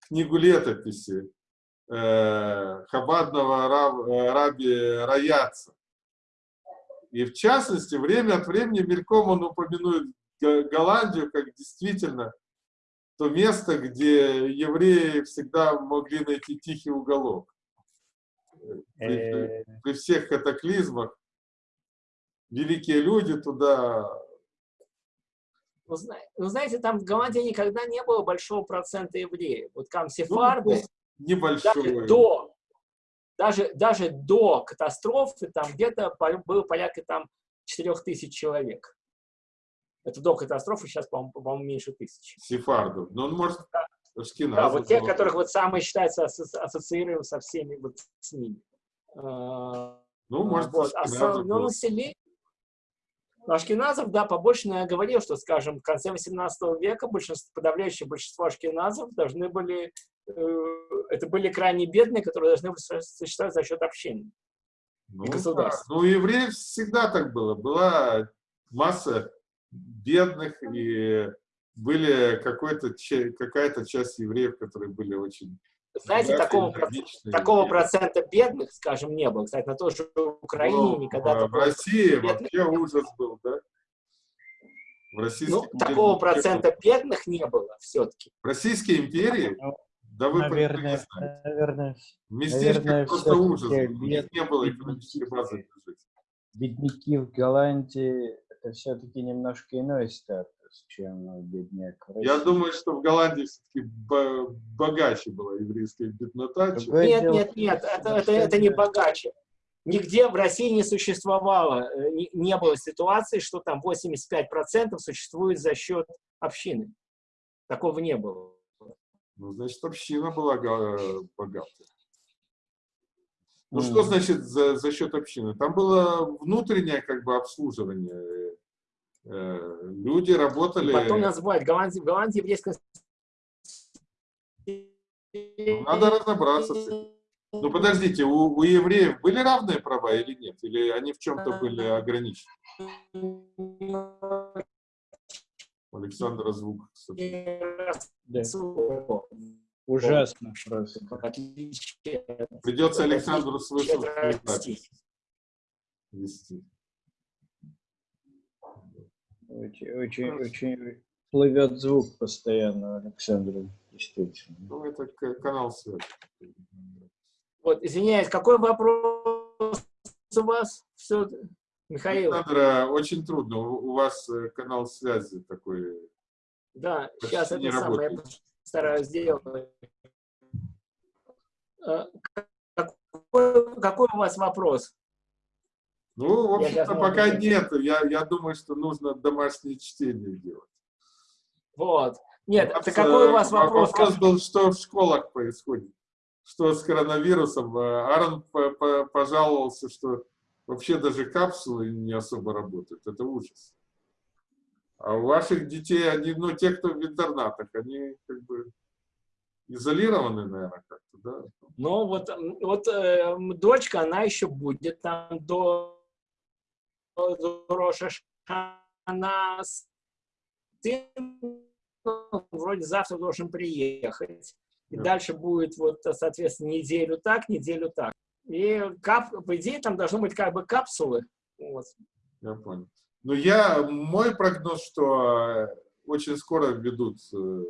A: книгу летописи э, хабадного раб, э, раби Раяца. И в частности, время от времени мельком он упомянует Голландию как действительно то место, где евреи всегда могли найти тихий уголок. При, при всех катаклизмах великие люди туда...
B: Ну, ну, знаете, там в Голландии никогда не было большого процента евреев. Вот там сефарды... Ну,
A: небольшой.
B: Даже до, даже, даже до катастрофы там где-то было порядка там 4 тысяч человек. Это до катастрофы, сейчас, по-моему, по меньше тысячи.
A: Сефардов. Ну, он может...
B: Да, да вот те, которых вот самые считаются ассоциируем со всеми вот с ними.
A: А, ну, может,
B: вот. А основное население, Ашкеназов, да, побольше, но я говорил, что, скажем, в конце 18 века большинство, подавляющее большинство ашкеназов должны были, э, это были крайне бедные, которые должны были существовать за счет общины.
A: Ну, да. ну, у евреев всегда так было. Была масса бедных, и были какая-то часть евреев, которые были очень
B: знаете, такого, такого процента бедных, скажем, не было. Кстати, на той же Украине ну, никогда...
A: В России вообще ужас был, да? В Российской
B: ну, такого процента бедных не было все-таки.
A: В Российской империи?
C: Да вы наверное, наверное, наверное, просто ужас. Бед... Не было экономической базы. Бедняки в Голландии это все-таки немножко иной статус чем бедняк.
A: Я думаю, что в Голландии все-таки богаче была еврейская беднота.
B: Нет, нет, нет, это, это, это не богаче. Нигде в России не существовало, э, не, не было ситуации, что там 85% существует за счет общины. Такого не было.
A: Ну, значит, община была богатая. Ну, mm. что значит за, за счет общины? Там было внутреннее как бы обслуживание Э, люди работали...
B: Потом называют Голландии, Голландии еврейская...
A: Ну, надо разобраться с этим. Ну подождите, у, у евреев были равные права или нет? Или они в чем-то были ограничены? Александра звук.
C: Да. Ужасно.
A: Придется Александру свой вести.
C: Очень, очень, очень плывет звук постоянно, Александр, действительно.
A: Ну, это канал связи.
B: Вот, извиняюсь, какой вопрос у вас? Все, Михаил.
A: Александр, очень трудно. У вас э, канал связи такой.
B: Да, сейчас это самое я постараюсь сделать. Э, какой, какой у вас вопрос?
A: Ну, в общем-то, пока нет. Я, я думаю, что нужно домашнее чтение делать.
B: Вот. Нет, это какой у вас вопрос?
A: Вопрос был, что в школах происходит. Что с коронавирусом. Э, Аарон пожаловался, что вообще даже капсулы не особо работают. Это ужас. А у ваших детей, они, ну, те, кто в интернатах, они как бы изолированы, наверное, как-то, да?
B: Ну, вот, вот э, дочка, она еще будет там до Роша Шана сын вроде завтра должен приехать. И да. дальше будет, вот, соответственно, неделю так, неделю так. И, кап, по идее, там должны быть как бы капсулы. Вот.
A: Я понял. Но я, мой прогноз, что очень скоро введут, э,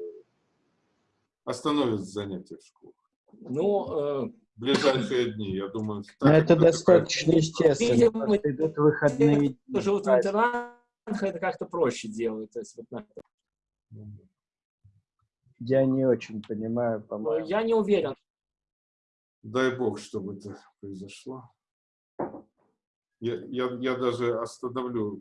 A: остановят занятия в школах.
B: Ну,
A: э, ближайшие дни, я думаю.
C: Но это достаточно естественно. Видимо, идут выходные
B: дни. Кто живут в интернатах, это как-то проще делают. То есть, вот,
C: я не очень понимаю, по-моему.
B: Я не уверен.
A: Дай бог, чтобы это произошло. Я, я, я даже остановлю